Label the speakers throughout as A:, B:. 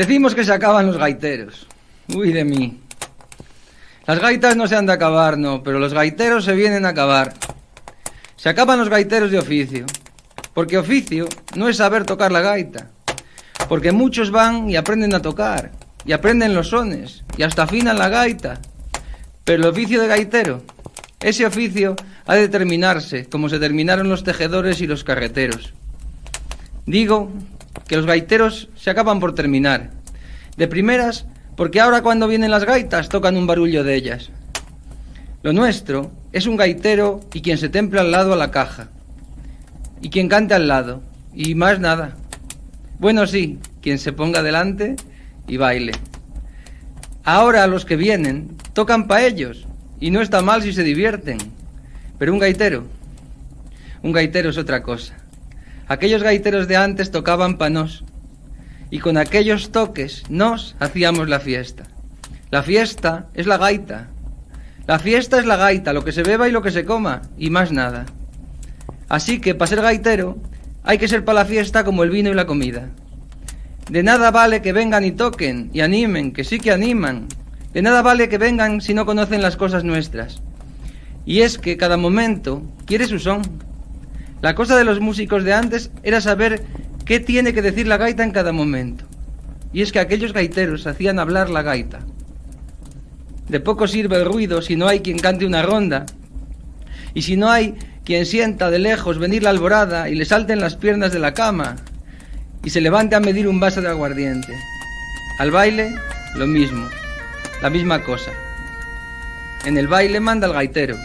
A: Decimos que se acaban los gaiteros. Uy de mí. Las gaitas no se han de acabar, no, pero los gaiteros se vienen a acabar. Se acaban los gaiteros de oficio. Porque oficio no es saber tocar la gaita. Porque muchos van y aprenden a tocar. Y aprenden los sones. Y hasta afinan la gaita. Pero el oficio de gaitero, ese oficio ha de terminarse, como se terminaron los tejedores y los carreteros. Digo que los gaiteros se acaban por terminar. De primeras, porque ahora cuando vienen las gaitas tocan un barullo de ellas. Lo nuestro es un gaitero y quien se templa al lado a la caja. Y quien cante al lado. Y más nada. Bueno, sí, quien se ponga delante y baile. Ahora los que vienen tocan pa' ellos. Y no está mal si se divierten. Pero un gaitero, un gaitero es otra cosa. Aquellos gaiteros de antes tocaban panos y con aquellos toques nos hacíamos la fiesta. La fiesta es la gaita. La fiesta es la gaita, lo que se beba y lo que se coma, y más nada. Así que para ser gaitero hay que ser para la fiesta como el vino y la comida. De nada vale que vengan y toquen y animen, que sí que animan. De nada vale que vengan si no conocen las cosas nuestras. Y es que cada momento quiere su son. La cosa de los músicos de antes era saber qué tiene que decir la gaita en cada momento. Y es que aquellos gaiteros hacían hablar la gaita. De poco sirve el ruido si no hay quien cante una ronda. Y si no hay quien sienta de lejos venir la alborada y le salten las piernas de la cama y se levante a medir un vaso de aguardiente. Al baile, lo mismo, la misma cosa. En el baile manda el gaitero.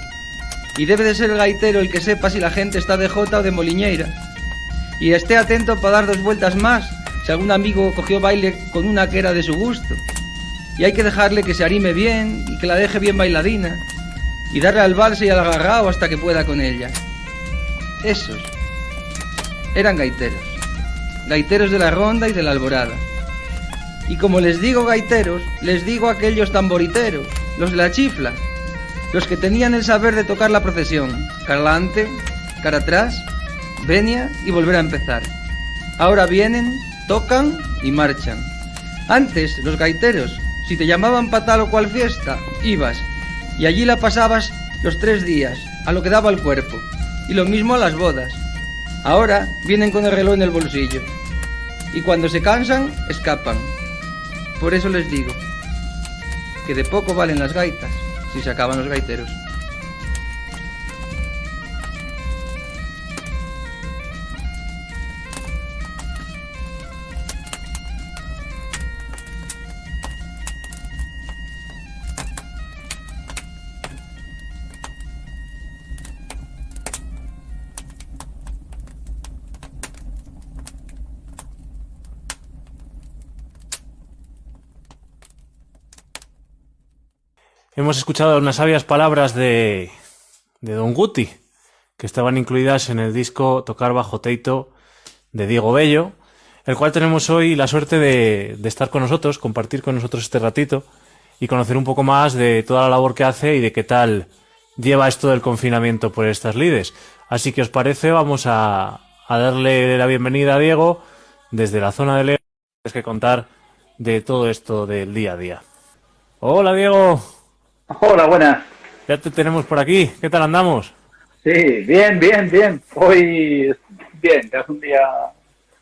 A: Y debe de ser el gaitero el que sepa si la gente está de jota o de moliñeira. Y esté atento para dar dos vueltas más si algún amigo cogió baile con una que era de su gusto. Y hay que dejarle que se arime bien y que la deje bien bailadina. Y darle al vals y al agarrao hasta que pueda con ella. Esos eran gaiteros. Gaiteros de la ronda y de la alborada. Y como les digo gaiteros, les digo aquellos tamboriteros, los de la chifla, los que tenían el saber de tocar la procesión, cara adelante, cara atrás, venia y volver a empezar. Ahora vienen, tocan y marchan. Antes, los gaiteros, si te llamaban para tal o cual fiesta, ibas, y allí la pasabas los tres días, a lo que daba el cuerpo, y lo mismo a las bodas. Ahora vienen con el reloj en el bolsillo, y cuando se cansan, escapan. Por eso les digo, que de poco valen las gaitas si se acaban los gaiteros.
B: Hemos escuchado unas sabias palabras de, de Don Guti, que estaban incluidas en el disco Tocar bajo Teito de Diego Bello, el cual tenemos hoy la suerte de, de estar con nosotros, compartir con nosotros este ratito y conocer un poco más de toda la labor que hace y de qué tal lleva esto del confinamiento por estas lides. Así que os parece, vamos a, a darle la bienvenida a Diego desde la zona de León, que contar de todo esto del día a día. Hola Diego.
C: Hola, buenas.
B: Ya te tenemos por aquí. ¿Qué tal andamos?
C: Sí, bien, bien, bien. Hoy bien, hace un día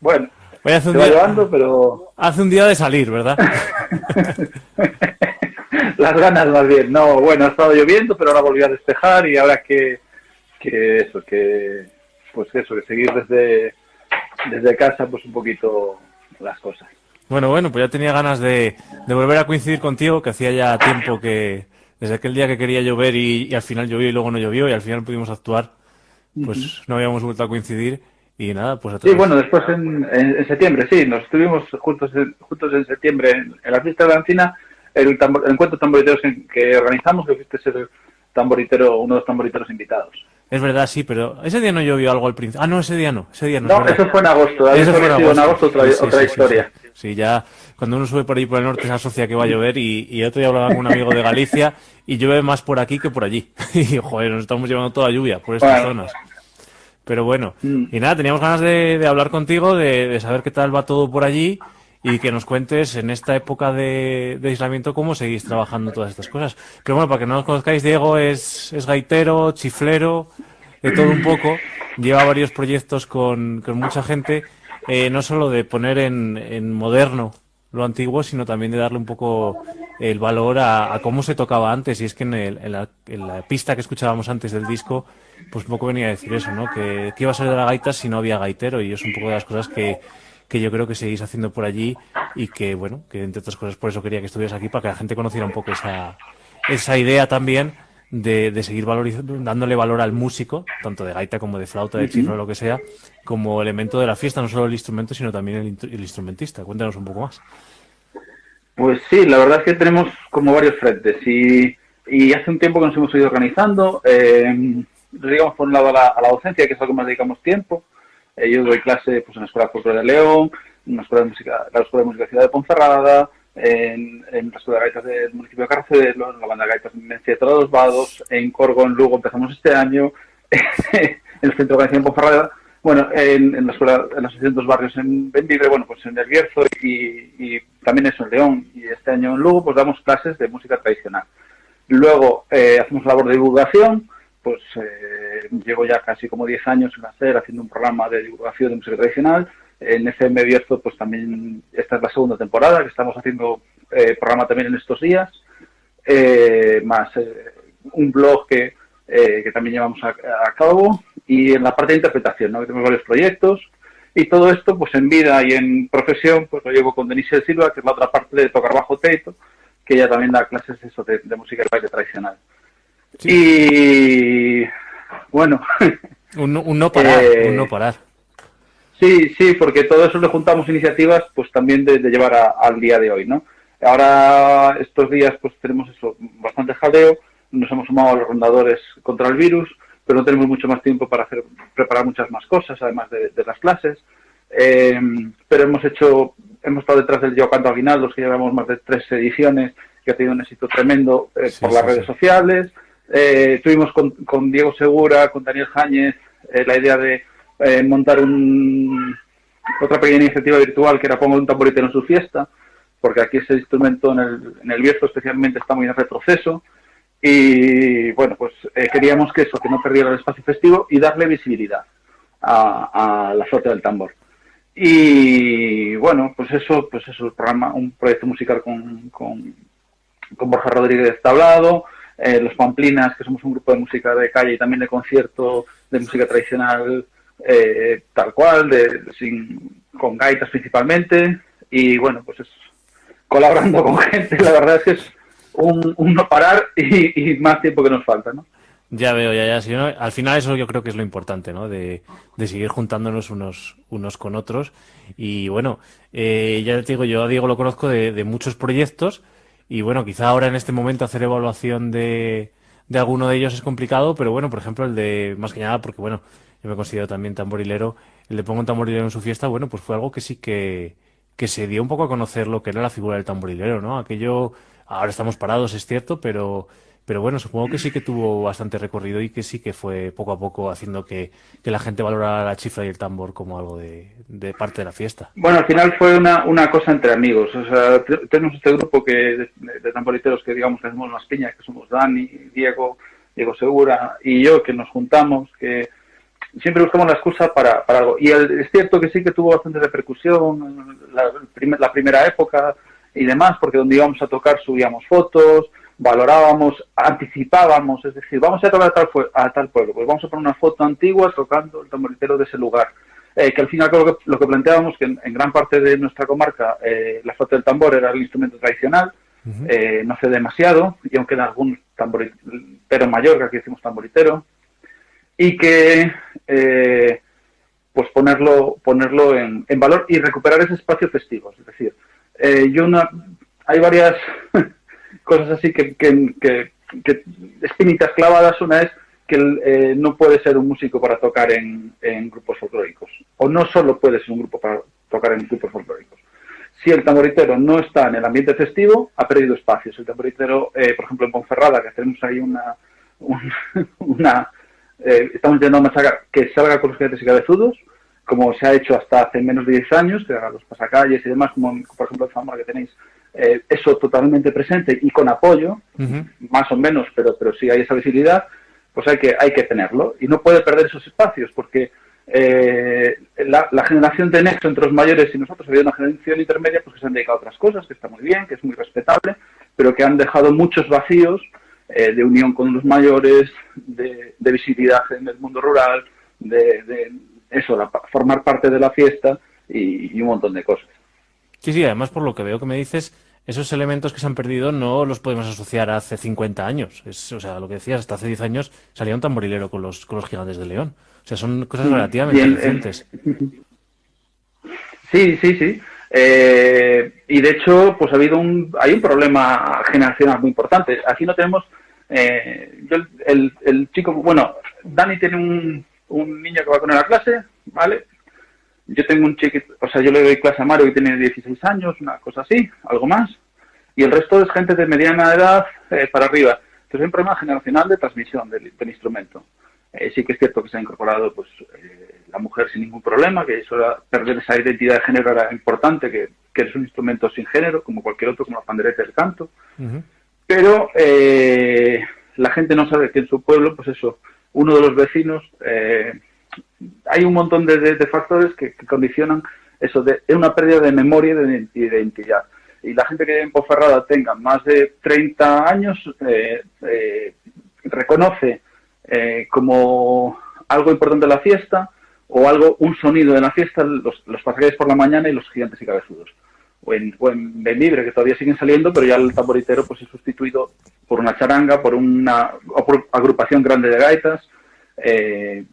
C: bueno.
B: Hoy hace un día,
C: llevando, pero
B: hace un día de salir, ¿verdad?
C: las ganas más bien. No, bueno, ha estado lloviendo, pero ahora volvió a despejar y ahora que, que eso, que pues eso, que seguir desde, desde casa, pues un poquito las cosas.
B: Bueno, bueno, pues ya tenía ganas de, de volver a coincidir contigo, que hacía ya tiempo que, desde aquel día que quería llover y, y al final llovió y luego no llovió y al final pudimos actuar, pues no habíamos vuelto a coincidir. Y nada, pues a
D: Sí, bueno, después en, en, septiembre, sí, nos estuvimos juntos en, juntos en septiembre en, la fiesta de la Encina, el, tambor, el encuentro tamboriteros que, que organizamos, que fuiste ser tamboritero, uno de los tamboriteros invitados.
B: Es verdad, sí, pero ese día no llovió algo al principio. Ah, no, ese día no. Ese día no,
D: no eso fue en agosto. Eso fue en agosto. En otra, sí, otra sí, historia.
B: Sí, ya cuando uno sube por ahí por el norte se asocia que va a llover y, y otro día hablaba con un amigo de Galicia y llueve más por aquí que por allí. Y joder, nos estamos llevando toda la lluvia por estas bueno. zonas. Pero bueno, mm. y nada, teníamos ganas de, de hablar contigo, de, de, saber qué tal va todo por allí y que nos cuentes en esta época de, de, aislamiento cómo seguís trabajando todas estas cosas. Pero bueno, para que no nos conozcáis, Diego es, es gaitero, chiflero, de todo un poco, lleva varios proyectos con, con mucha gente, eh, no solo de poner en, moderno lo antiguo, sino también de darle un poco el valor a, a cómo se tocaba antes. Y es que en, el, en, la, en, la, pista que escuchábamos antes del disco, pues un poco venía a decir eso, ¿no? Que, que iba a ser de la gaita si no había gaitero, y es un poco de las cosas que, que yo creo que seguís haciendo por allí y que, bueno, que entre otras cosas por eso quería que estuvieras aquí, para que la gente conociera un poco esa, esa idea también de, de seguir valorizando, dándole valor al músico, tanto de gaita como de flauta, de -huh. lo que sea, como elemento de la fiesta, no solo el instrumento, sino también el, el, instrumentista. Cuéntanos un poco más.
D: Pues sí, la verdad es que tenemos como varios frentes y, y hace un tiempo que nos hemos ido organizando, eh, digamos por un lado a la, a la, docencia, que es algo que más dedicamos tiempo. Eh, yo doy clase pues, en la Escuela Cultural de León, en la Escuela de Música, la Escuela de Música Ciudad de Ponferrada, en, en Escuela de Gaitas del municipio de Carcelo, en la banda de Gaitas en Mencia de los Vados, en Corgo, en Lugo, empezamos este año, en el Centro de Organización de Ponferrada, bueno, en, en, la Escuela, en de los Barrios en Benvibre, bueno, pues en El Bierzo y, y, también eso en León, y este año en Lugo, pues damos clases de música tradicional. Luego eh, hacemos labor de divulgación, pues eh, llevo ya casi como 10 años en hacer, haciendo un programa de divulgación de música tradicional, en FM Bierzo, pues también esta es la segunda temporada, que estamos haciendo eh, programa también en estos días, eh, más eh, un blog que, eh, que también llevamos a, a, cabo, y en la parte de interpretación, ¿no? que tenemos varios proyectos, y todo esto, pues en vida y en profesión, pues lo llevo con Denise Silva, que es la otra parte de tocar bajo teito, que ella también da clases eso, de, de música y baile tradicional. Sí. Y bueno.
B: Un, un no parar, eh, un no parar.
D: Sí, sí, porque todo eso le juntamos iniciativas, pues también de, de llevar a, al día de hoy, ¿no? Ahora, estos días, pues tenemos eso, bastante jaleo, nos hemos sumado a los rondadores contra el virus, pero no tenemos mucho más tiempo para hacer, preparar muchas más cosas, además de, de las clases. Eh, pero hemos hecho, hemos estado detrás del Yo Canto Aguinaldos, que llevamos más de tres ediciones, que ha tenido un éxito tremendo eh, sí, por las sí, redes sociales. Eh, tuvimos con, con, Diego Segura, con Daniel Jáñez, eh, la idea de eh, montar un, otra pequeña iniciativa virtual que era Pongo un tamboritero en su fiesta, porque aquí ese instrumento en el, en el Bierzo especialmente está muy en retroceso. Y bueno, pues eh, queríamos que eso, que no perdiera el espacio festivo y darle visibilidad a, la flota del tambor. Y bueno, pues eso, pues eso, el programa, un proyecto musical con, con, con Borja Rodríguez Tablado, eh, Los Pamplinas, que somos un grupo de música de calle y también de concierto de música tradicional eh, tal cual, de, sin, con gaitas principalmente, y bueno, pues es colaborando con gente, la verdad es que es un, no parar y, y, más tiempo que nos falta, ¿no?
B: Ya veo, ya, ya. Si no, al final eso yo creo que es lo importante, ¿no? De, de seguir juntándonos unos, unos con otros. Y bueno, eh, ya te digo, yo a Diego lo conozco de, de, muchos proyectos y bueno, quizá ahora en este momento hacer evaluación de, de alguno de ellos es complicado, pero bueno, por ejemplo el de, más que nada, porque bueno, yo me considero también tamborilero, el de pongo un tamborilero en su fiesta, bueno, pues fue algo que sí que, que se dio un poco a conocer lo que era la figura del tamborilero, ¿no? Aquello, ahora estamos parados, es cierto, pero, pero bueno, supongo que sí que tuvo bastante recorrido y que sí que fue poco a poco haciendo que, que la gente valorara la chifla y el tambor como algo de, de, parte de la fiesta.
D: Bueno, al final fue una, una cosa entre amigos. O sea, tenemos este grupo que de, de tamboriteros que digamos que hacemos más piñas, que somos Dani, Diego, Diego Segura y yo, que nos juntamos, que siempre buscamos la excusa para, para algo. Y el, es cierto que sí que tuvo bastante repercusión la, la primera época y demás, porque donde íbamos a tocar subíamos fotos, valorábamos, anticipábamos, es decir, vamos a tocar a tal, a tal pueblo, pues vamos a poner una foto antigua tocando el tamboritero de ese lugar. Eh, que al final lo que, lo que planteábamos que en, en, gran parte de nuestra comarca eh, la flauta del tambor era el instrumento tradicional, uh -huh. eh, no hace demasiado, y aunque en algún tamboritero mayor, que aquí decimos tamboritero, y que eh, pues ponerlo, ponerlo en, en valor y recuperar ese espacio festivo. Es decir, eh, yo una, hay varias cosas así que, que, que, que, clavadas. Una es que eh, no puede ser un músico para tocar en, en, grupos folclóricos. O no solo puede ser un grupo para tocar en grupos folclóricos. Si el tamboritero no está en el ambiente festivo, ha perdido espacios. El tamboritero, eh, por ejemplo, en Ponferrada, que tenemos ahí una... Un, una eh, estamos intentando sacar que salga con los jinetes y cabezudos, como se ha hecho hasta hace menos de 10 años, que haga los pasacalles y demás, como por ejemplo en Zamora que tenéis eh, eso totalmente presente y con apoyo, uh -huh. más o menos, pero, pero sí hay esa visibilidad, pues hay que, hay que tenerlo. Y no puede perder esos espacios, porque eh, la, la, generación de nexo entre los mayores y nosotros ha habido una generación intermedia pues, que se han dedicado a otras cosas, que está muy bien, que es muy respetable, pero que han dejado muchos vacíos eh, de unión con los mayores, de, de, visibilidad en el mundo rural, de, de eso, la, formar parte de la fiesta y, y un montón de cosas.
B: Sí, sí, además por lo que veo que me dices, esos elementos que se han perdido no los podemos asociar a hace 50 años. Es, o sea, lo que decías, hasta hace 10 años salía un tamborilero con los, con los gigantes de León. O sea, son cosas relativamente
D: Bien,
B: recientes.
D: Sí, sí, sí. Eh, y de hecho, pues ha habido un, hay un problema generacional muy importante. Aquí no tenemos, eh, yo, el, el, chico, bueno, Dani tiene un, un niño que va con él a clase, ¿vale? Yo tengo un chiquito, o sea, yo le doy clase a Mario que tiene 16 años, una cosa así, algo más, y el resto es gente de mediana edad eh, para arriba. Entonces hay un problema generacional de transmisión del, instrumento. Eh, sí que es cierto que se ha incorporado pues eh, la mujer sin ningún problema, que eso era, perder esa identidad de género era importante, que, que es un instrumento sin género, como cualquier otro, como la pandereta del canto. Pero eh, la gente no sabe que en su pueblo, pues eso, uno de los vecinos hay un montón de, de, factores que, condicionan eso, de una pérdida de memoria y de, identidad. Y la gente que en Ponferrada tenga más de 30 años eh, eh, reconoce eh, como algo importante la fiesta o algo, un sonido de la fiesta, los, los pasajeros por la mañana y los gigantes y cabezudos. O en, o que todavía siguen saliendo, pero ya el tamboritero pues es sustituido por una charanga, por una por agrupación grande de gaitas. Eh,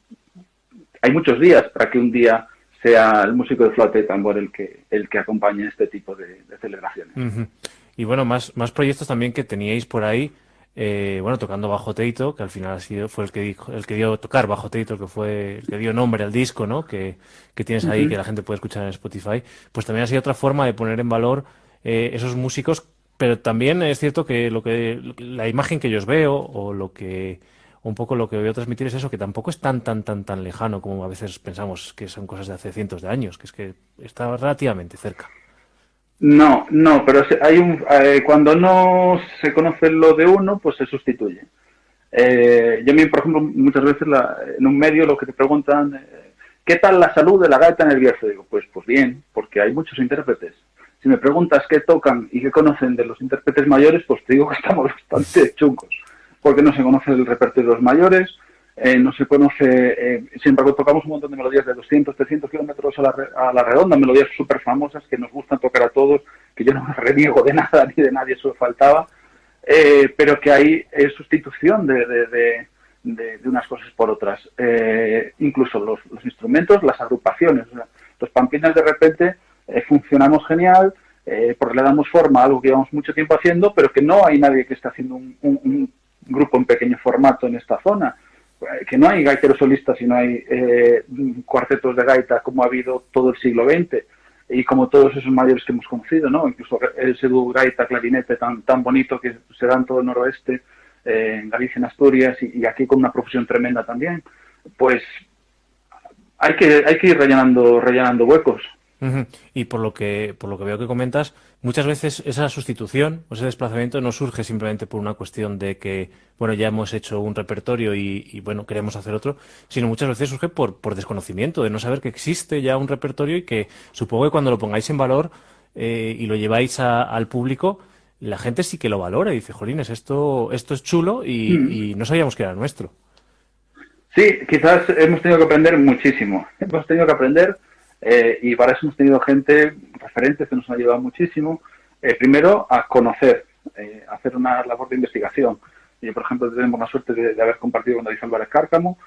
D: hay muchos días para que un día sea el músico de flauta y tambor el que, el que acompañe este tipo de, celebraciones.
B: Y bueno, más, más proyectos también que teníais por ahí, eh, bueno, tocando bajo Teito, que al final ha sido, fue el que, dijo, el que dio tocar bajo Teito, que fue el que dio nombre al disco, ¿no? Que, que tienes ahí, uh -huh. que la gente puede escuchar en Spotify. Pues también ha sido otra forma de poner en valor eh, esos músicos, pero también es cierto que lo que la imagen que yo os veo o lo que un poco lo que voy a transmitir es eso, que tampoco es tan, tan, tan, tan lejano como a veces pensamos que son cosas de hace cientos de años, que es que está relativamente cerca.
D: No, no, pero hay un, eh, cuando no se conoce lo de uno, pues se sustituye. Eh, yo, por ejemplo, muchas veces la, en un medio lo que te preguntan, eh, ¿qué tal la salud de la gaita en el? Digo, pues, pues bien, porque hay muchos intérpretes. Si me preguntas qué tocan y qué conocen de los intérpretes mayores, pues te digo que estamos bastante chungos porque no se conoce el repertorio de los mayores, eh, no se conoce, eh, sin embargo tocamos un montón de melodías de 200, 300 kilómetros a la, a la redonda, melodías súper famosas que nos gustan tocar a todos, que yo no me reniego de nada ni de nadie, eso faltaba, eh, pero que hay sustitución de, de, de, de, unas cosas por otras. Eh, incluso los, instrumentos, las agrupaciones, o sea, los pampinas de repente eh, funcionamos genial, porque le damos forma a algo que llevamos mucho tiempo haciendo, pero que no hay nadie que esté haciendo un grupo en pequeño formato en esta zona, que no hay gaiteros solistas y no hay eh, cuartetos de gaita como ha habido todo el siglo XX y como todos esos mayores que hemos conocido, ¿no? Incluso ese dúo gaita, clarinete tan, tan bonito que se da en todo el noroeste, eh, en Galicia, en Asturias y, aquí con una profesión tremenda también, pues hay que, hay que ir rellenando, rellenando huecos.
B: Y por lo que por lo que veo que comentas, muchas veces esa sustitución o ese desplazamiento no surge simplemente por una cuestión de que, bueno, ya hemos hecho un repertorio y, y bueno, queremos hacer otro, sino muchas veces surge por, por desconocimiento, de no saber que existe ya un repertorio y que supongo que cuando lo pongáis en valor eh, y lo lleváis a, al público, la gente sí que lo valora y dice, jolines, esto, esto es chulo y, mm. y no sabíamos que era nuestro.
D: Sí, quizás hemos tenido que aprender muchísimo. Hemos tenido que aprender eh, y para eso hemos tenido gente, referentes que nos han ayudado muchísimo, eh, primero a conocer, eh, hacer una labor de investigación. Yo, por ejemplo, tenemos la suerte de, haber compartido con David Álvarez Cárcamo,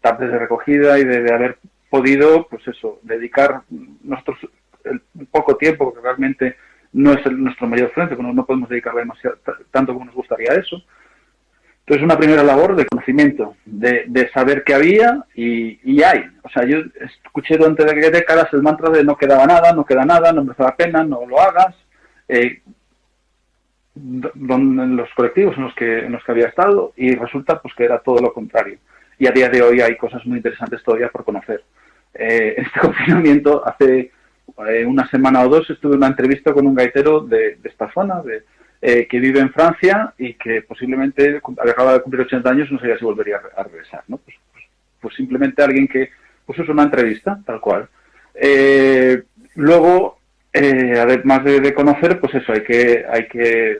D: tardes de recogida y de, haber podido, pues eso, dedicar nuestros el poco tiempo, que realmente no es el, nuestro mayor frente, no, podemos dedicarle demasiado, tanto como nos gustaría eso. Entonces, una primera labor de conocimiento, de, saber qué había y, hay. O sea, yo escuché durante décadas el mantra de no quedaba nada, no queda nada, no merece la pena, no lo hagas. Eh, en los colectivos en los que en los que había estado y resulta pues que era todo lo contrario y a día de hoy hay cosas muy interesantes todavía por conocer eh, en este confinamiento hace eh, una semana o dos estuve en una entrevista con un gaitero de esta zona de, eh, que vive en Francia y que posiblemente acaba de cumplir 80 años no sabía si volvería a regresar ¿no? pues, pues, pues, simplemente alguien que pues es una entrevista tal cual eh, luego eh, además de, de, conocer, pues eso, hay que, hay que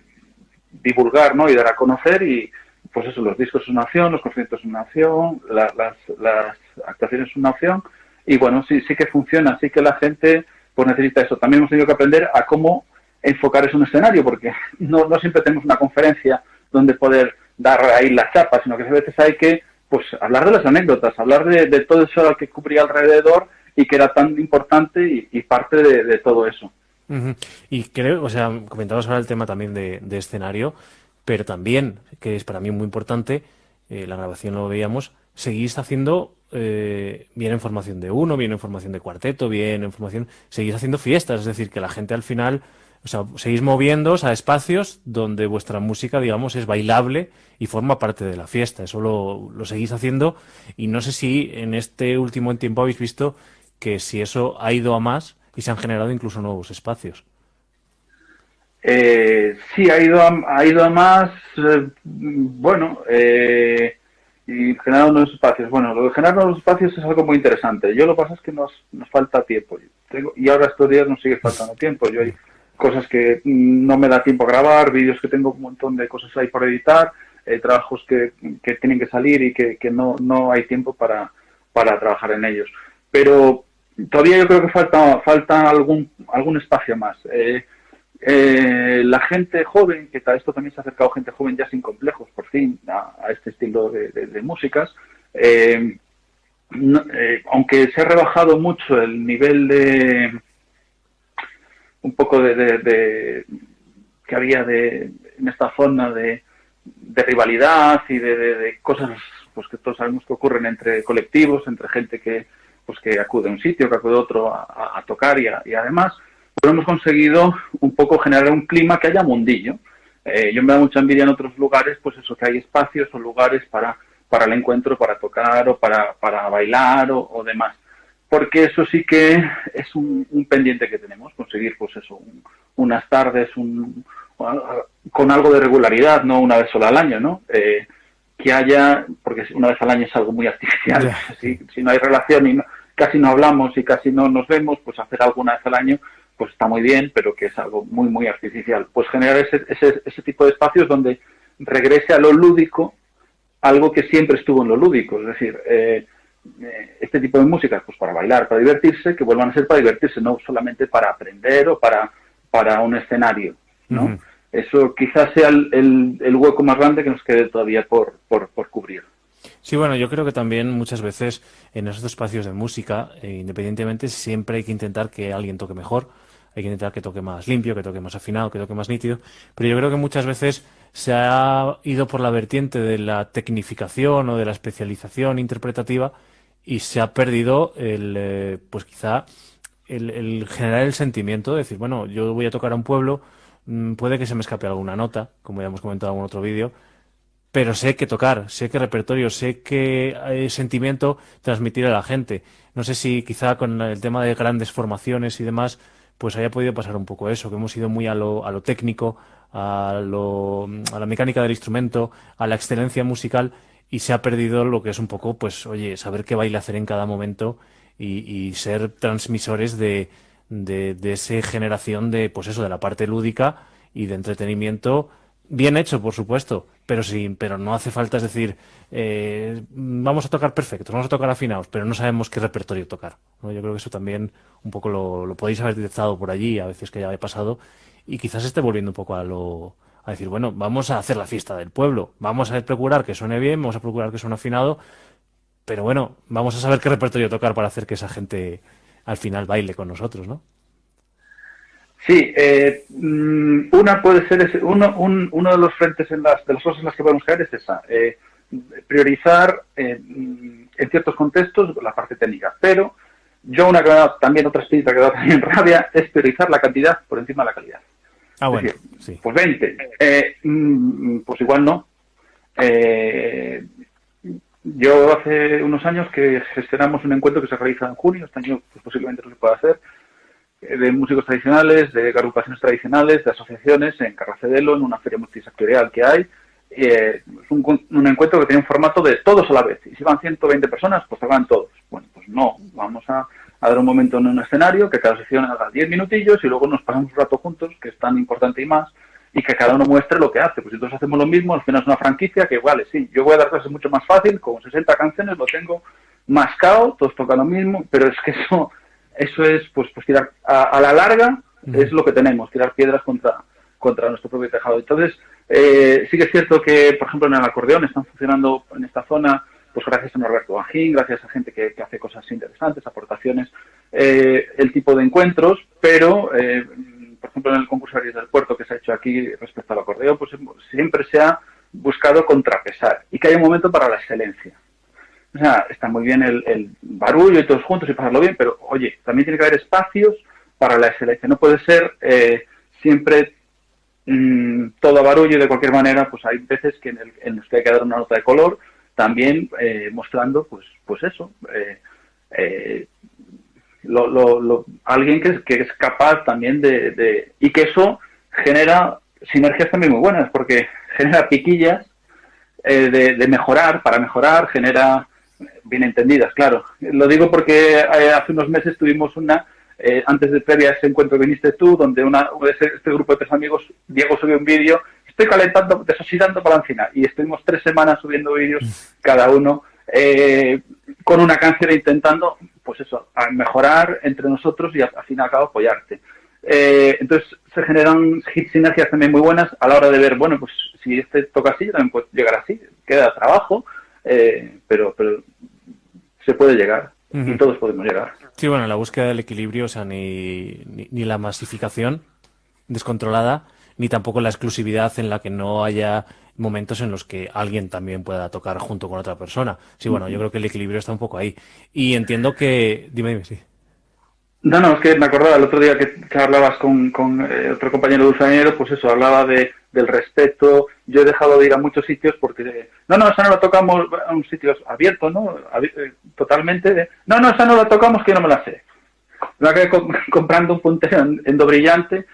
D: divulgar, ¿no? Y dar a conocer y, pues eso, los discos son una opción, los conciertos son una opción, la, las, las actuaciones son una opción y bueno, sí, sí que funciona, sí que la gente pues necesita eso. También hemos tenido que aprender a cómo enfocar en un escenario, porque no, siempre tenemos una conferencia donde poder dar ahí la chapa, sino que a veces hay que pues hablar de las anécdotas, hablar de, de todo eso que cubría alrededor y que era tan importante y, parte de, todo eso.
B: Y creo, o sea, comentabas ahora el tema también de, de, escenario, pero también, que es para mí muy importante, eh, la grabación lo veíamos, seguís haciendo eh, bien en formación de uno, bien en formación de cuarteto, bien en formación, seguís haciendo fiestas, es decir, que la gente al final, o sea, seguís moviéndoos a espacios donde vuestra música, digamos, es bailable y forma parte de la fiesta, eso lo, lo seguís haciendo y no sé si en este último tiempo habéis visto que si eso ha ido a más y se han generado incluso nuevos espacios.
D: Eh, sí, ha ido a, ha ido a más, eh, bueno, eh, y generar nuevos espacios. Bueno, lo de generar nuevos espacios es algo muy interesante. Yo lo que pasa es que nos, nos falta tiempo. Tengo, y ahora estos días nos sigue faltando tiempo. Yo cosas que no me da tiempo a grabar, vídeos que tengo un montón de cosas ahí por editar, eh, trabajos que, que, tienen que salir y que, que no, no hay tiempo para, para trabajar en ellos. Pero todavía yo creo que falta, falta algún, algún espacio más. Eh, eh, la gente joven, que esto también se ha acercado gente joven ya sin complejos, por fin, a, a este estilo de, de, músicas, aunque se ha rebajado mucho el nivel de un poco de, de que había de, en esta zona de, rivalidad y de, cosas pues que todos sabemos que ocurren entre colectivos, entre gente que pues que acude a un sitio, que acude a otro a, a tocar y, a, y además pero hemos conseguido un poco generar un clima que haya mundillo. Eh, yo me da mucha envidia en otros lugares, pues eso, que hay espacios o lugares para, para el encuentro, para tocar o para, para bailar o, o demás. Porque eso sí que es un, un, pendiente que tenemos, conseguir pues eso, un, unas tardes un, con algo de regularidad, no una vez sola al año, ¿no? Eh, que haya, porque una vez al año es algo muy artificial, yeah. si, si no hay relación y no, casi no hablamos y casi no nos vemos, pues hacer alguna vez al año pues está muy bien, pero que es algo muy, muy artificial. Pues generar ese, ese, ese tipo de espacios donde regrese a lo lúdico algo que siempre estuvo en lo lúdico, es decir, eh, este tipo de música, pues para bailar, para divertirse, que vuelvan a ser para divertirse, no solamente para aprender o para, para un escenario, ¿no? Uh -huh. Eso quizás sea el, el, el, hueco más grande que nos quede todavía por, por, por cubrir.
B: Sí, bueno, yo creo que también muchas veces en esos espacios de música, eh, independientemente, siempre hay que intentar que alguien toque mejor, hay que intentar que toque más limpio, que toque más afinado, que toque más nítido, pero yo creo que muchas veces se ha ido por la vertiente de la tecnificación o de la especialización interpretativa y se ha perdido el, eh, pues quizá el, generar el sentimiento de decir, bueno, yo voy a tocar a un pueblo, mmm, puede que se me escape alguna nota, como ya hemos comentado en otro vídeo, pero sé que tocar, sé que repertorio, sé que eh, sentimiento transmitir a la gente. No sé si quizá con el tema de grandes formaciones y demás, pues haya podido pasar un poco eso, que hemos ido muy a lo, a lo técnico, a, lo, a la mecánica del instrumento, a la excelencia musical y se ha perdido lo que es un poco, pues, oye, saber qué baile hacer en cada momento y, ser transmisores de, de, de esa generación de, pues eso, de la parte lúdica y de entretenimiento bien hecho, por supuesto, pero sí, pero no hace falta, es decir, eh, vamos a tocar perfectos, vamos a tocar afinados, pero no sabemos qué repertorio tocar. ¿no? Yo creo que eso también un poco lo, lo podéis haber detectado por allí, a veces que ya he pasado, y quizás esté volviendo un poco a lo a decir, bueno, vamos a hacer la fiesta del pueblo, vamos a procurar que suene bien, vamos a procurar que suene afinado, pero bueno, vamos a saber qué repertorio tocar para hacer que esa gente al final baile con nosotros, ¿no?
D: Sí, eh, mm, una puede ser, uno, uno de los frentes en las, de las cosas en las que podemos caer es esa, eh, priorizar eh, mm, en ciertos contextos la parte técnica, pero yo una que me da también otra espinita que da también rabia es priorizar la cantidad por encima de la calidad.
B: Ah, bueno, sí.
D: Pues 20, mm, pues igual no. yo hace unos años que gestionamos un encuentro que se realiza en junio, este año pues posiblemente no se pueda hacer, de músicos tradicionales, de agrupaciones tradicionales, de asociaciones en Carracedelo, en una feria multisectorial que hay. Eh, es un, encuentro que tiene un formato de todos a la vez. Y si van 120 personas, pues se van todos. Bueno, pues no, vamos a, dar un momento en un escenario, que cada sesión haga 10 minutillos y luego nos pasamos un rato juntos, que es tan importante y más, y que cada uno muestre lo que hace. Pues si todos hacemos lo mismo, al final es una franquicia que, vale, sí, yo voy a dar clases mucho más fácil, con 60 canciones lo tengo mascado, todos tocan lo mismo, pero es que eso eso es, pues, pues tirar a, la larga es lo que tenemos, tirar piedras contra, contra nuestro propio tejado. Entonces, eh, sí que es cierto que, por ejemplo, en el acordeón están funcionando en esta zona, pues gracias a Norberto Bajín, gracias a gente que, hace cosas interesantes, aportaciones, eh, el tipo de encuentros, pero, eh, por ejemplo, en el concurso del puerto que se ha hecho aquí respecto al acordeón, pues siempre se ha buscado contrapesar y que hay un momento para la excelencia. O sea, está muy bien el, barullo y todos juntos y pasarlo bien, pero oye, también tiene que haber espacios para la excelencia. No puede ser eh, siempre mm, todo barullo y de cualquier manera, pues hay veces que en, el, en los que hay que dar una nota de color, también eh, mostrando, pues, pues eso, eh, alguien que, que, es capaz también de, y que eso genera sinergias también muy buenas, porque genera piquillas de, mejorar, para mejorar, genera bien entendidas, claro. Lo digo porque eh, hace unos meses tuvimos una, eh, antes de previa ese encuentro viniste tú, donde una, este grupo de tres amigos, Diego subió un vídeo, estoy calentando, desoxidando encina y estuvimos tres semanas subiendo vídeos cada uno eh, con una canción intentando, pues eso, mejorar entre nosotros y al fin y al cabo apoyarte. entonces se generan sinergias también muy buenas a la hora de ver, bueno, pues si este toca así, también puede llegar así, queda trabajo, eh, pero, pero se puede llegar y todos podemos llegar.
B: Sí, bueno, la búsqueda del equilibrio, o sea, ni, ni, la masificación descontrolada, ni tampoco la exclusividad en la que no haya momentos en los que alguien también pueda tocar junto con otra persona. Sí, bueno, yo creo que el equilibrio está un poco ahí. Y entiendo que... Dime, dime, sí.
D: No, no, es que me acordaba el otro día que, hablabas con, con eh, otro compañero dulzañero, pues eso, hablaba de, del respeto. Yo he dejado de ir a muchos sitios porque, no, no, esa no la tocamos a un sitio abierto, ¿no? Eh, totalmente. no, no, esa no la tocamos que yo no me la sé. Me acabé comprando un puntero endo brillante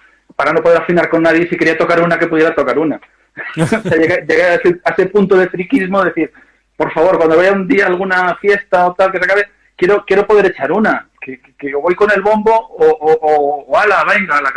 D: para no poder afinar con nadie si quería tocar una que pudiera tocar una. llegué, a, ese, punto de friquismo de decir, por favor, cuando vaya un día alguna fiesta o tal que se acabe, quiero, quiero poder echar una que, que, voy con el bombo o, o, o, ala, venga, la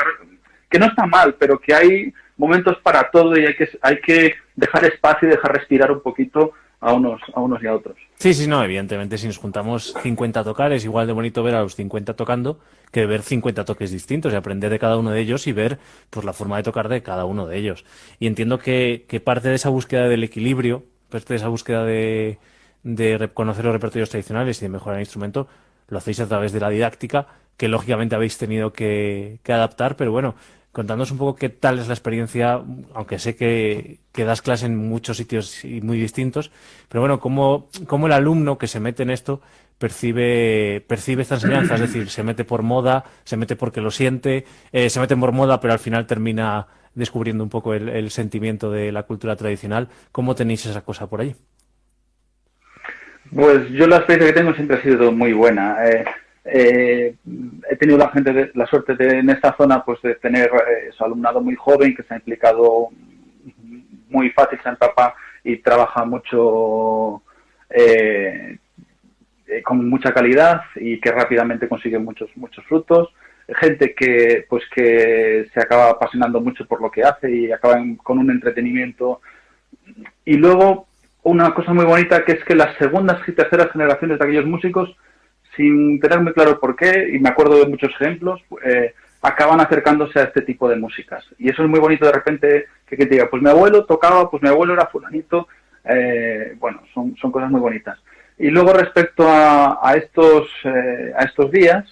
D: que no está mal, pero que hay momentos para todo y hay que, hay que dejar espacio y dejar respirar un poquito a unos, a unos y a otros.
B: Sí, sí, no, evidentemente si nos juntamos 50 tocar es igual de bonito ver a los 50 tocando que ver 50 toques distintos y aprender de cada uno de ellos y ver pues la forma de tocar de cada uno de ellos. Y entiendo que, que parte de esa búsqueda del equilibrio, parte de esa búsqueda de, de conocer los repertorios tradicionales y de mejorar el instrumento, lo hacéis a través de la didáctica, que lógicamente habéis tenido que, adaptar, pero bueno, contándonos un poco qué tal es la experiencia, aunque sé que, das clase en muchos sitios y muy distintos, pero bueno, cómo, cómo el alumno que se mete en esto percibe, percibe esta enseñanza, es decir, se mete por moda, se mete porque lo siente, eh, se mete por moda, pero al final termina descubriendo un poco el, el sentimiento de la cultura tradicional. ¿Cómo tenéis esa cosa por allí?
D: Pues yo la experiencia que tengo siempre ha sido muy buena. Eh, eh, he tenido la gente la suerte de en esta zona pues de tener eh, su alumnado muy joven que se ha implicado muy fácil, se empapa y trabaja mucho con mucha calidad y que rápidamente consigue muchos muchos frutos. Gente que pues que se acaba apasionando mucho por lo que hace y acaba con un entretenimiento. Y luego una cosa muy bonita que es que las segundas y terceras generaciones de aquellos músicos, sin tener muy claro por qué, y me acuerdo de muchos ejemplos, eh, acaban acercándose a este tipo de músicas. Y eso es muy bonito de repente que, te diga, pues mi abuelo tocaba, pues mi abuelo era fulanito, eh, bueno, son, son cosas muy bonitas.
C: Y luego respecto a, estos, eh, a estos días,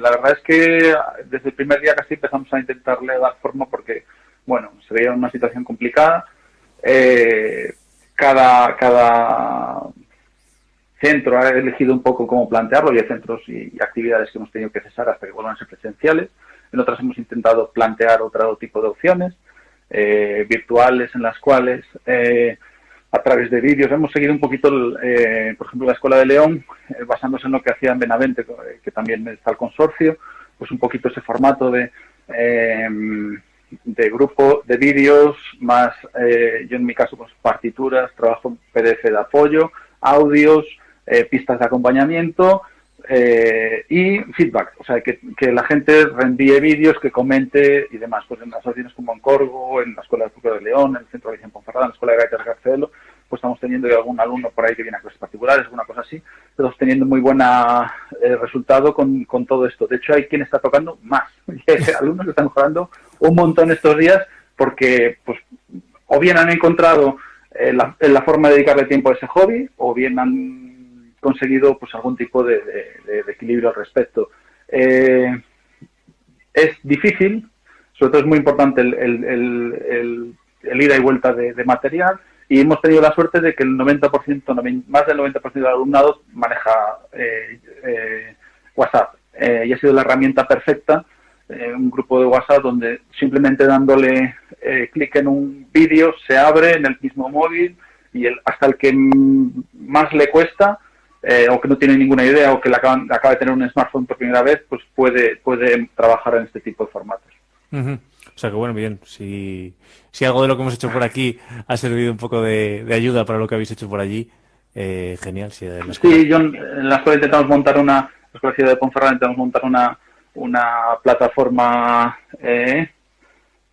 C: la verdad es que desde el primer día casi empezamos a intentarle dar forma porque, bueno, se veía una situación complicada. Cada, cada centro ha elegido un poco cómo plantearlo y hay centros y, actividades que hemos tenido que cesar hasta que vuelvan a ser presenciales. En otras hemos intentado plantear otro tipo de opciones eh, virtuales en las cuales eh, a través de vídeos hemos seguido un poquito, eh, por ejemplo, la Escuela de León, eh, basándose en lo que hacía en Benavente, eh, que también está el consorcio, pues un poquito ese formato de, de grupo de vídeos, más yo en mi caso, pues partituras, trabajo PDF de apoyo, audios, eh, pistas de acompañamiento eh, y feedback, o sea, que, que la gente reenvíe vídeos, que comente y demás. Pues en las asociaciones como en Corgo, en la Escuela de Fútbol de León, en el Centro de en Ponferrada, en la Escuela de Gaitas Garcelo, pues estamos teniendo algún alumno por ahí que viene a clases particulares, alguna cosa así, estamos teniendo muy buen eh, resultado con, todo esto. De hecho, hay quien está tocando más. alumnos que están mejorando un montón estos días porque, pues, o bien han encontrado eh, la, la forma de dedicarle tiempo a ese hobby, o bien han conseguido pues algún tipo de, equilibrio al respecto. Eh, es difícil, sobre todo es muy importante el, ida y vuelta de, material y hemos tenido la suerte de que el 90%, más del 90% del alumnado maneja eh, eh, WhatsApp y ha sido la herramienta perfecta un grupo de WhatsApp donde simplemente dándole clic en un vídeo se abre en el mismo móvil y el, hasta el que más le cuesta eh, o que no tiene ninguna idea o que le acaban, acaba de tener un smartphone por primera vez, pues puede, puede trabajar en este tipo de formatos.
B: Uh -huh. O sea que bueno, bien, si, si algo de lo que hemos hecho por aquí ha servido un poco de, de ayuda para lo que habéis hecho por allí, eh, genial. Si
C: sí, yo en la escuela intentamos montar una, en la escuela de Ponferrada intentamos montar una, una plataforma, eh,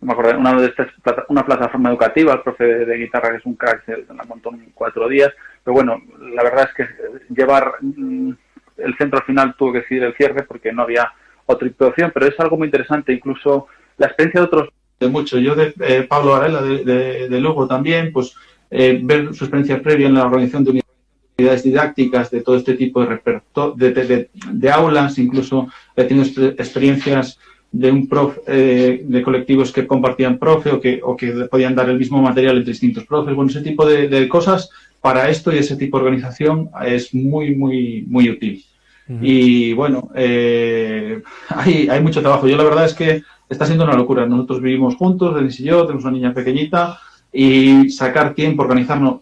C: me acuerdo, una, de estas, una plataforma educativa, el profe de, guitarra que es un crack, se la montó en cuatro días, pero bueno, la verdad es que llevar mm, el centro al final tuvo que decidir el cierre porque no había otra opción, pero es algo muy interesante, incluso la experiencia de otros.
D: De mucho, yo de eh, Pablo Varela de, de, de, Lugo también, pues eh, ver su experiencia previa en la organización de unidades didácticas, de todo este tipo de, de, de, aulas, incluso he tenido experiencias de un prof, eh, de colectivos que compartían profe o que, o que podían dar el mismo material entre distintos profes, bueno, ese tipo de, de cosas para esto y ese tipo de organización es muy, muy, muy útil. Uh -huh. Y bueno, eh, hay, hay mucho trabajo. Yo la verdad es que está siendo una locura. Nosotros vivimos juntos, Denis y yo, tenemos una niña pequeñita y sacar tiempo, organizarnos,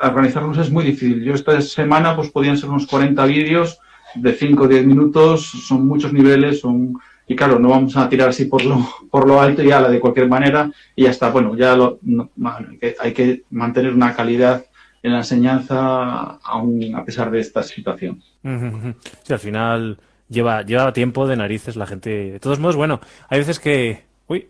D: organizarnos es muy difícil. Yo esta semana pues podían ser unos 40 vídeos de 5 o 10 minutos, son muchos niveles, son y claro, no vamos a tirar así por lo, por lo alto y ala de cualquier manera y ya está. Bueno, ya lo, no, hay que mantener una calidad en la enseñanza aún a pesar de esta situación.
B: Sí, al final lleva, lleva tiempo de narices la gente. De todos modos, bueno, hay veces que... Uy,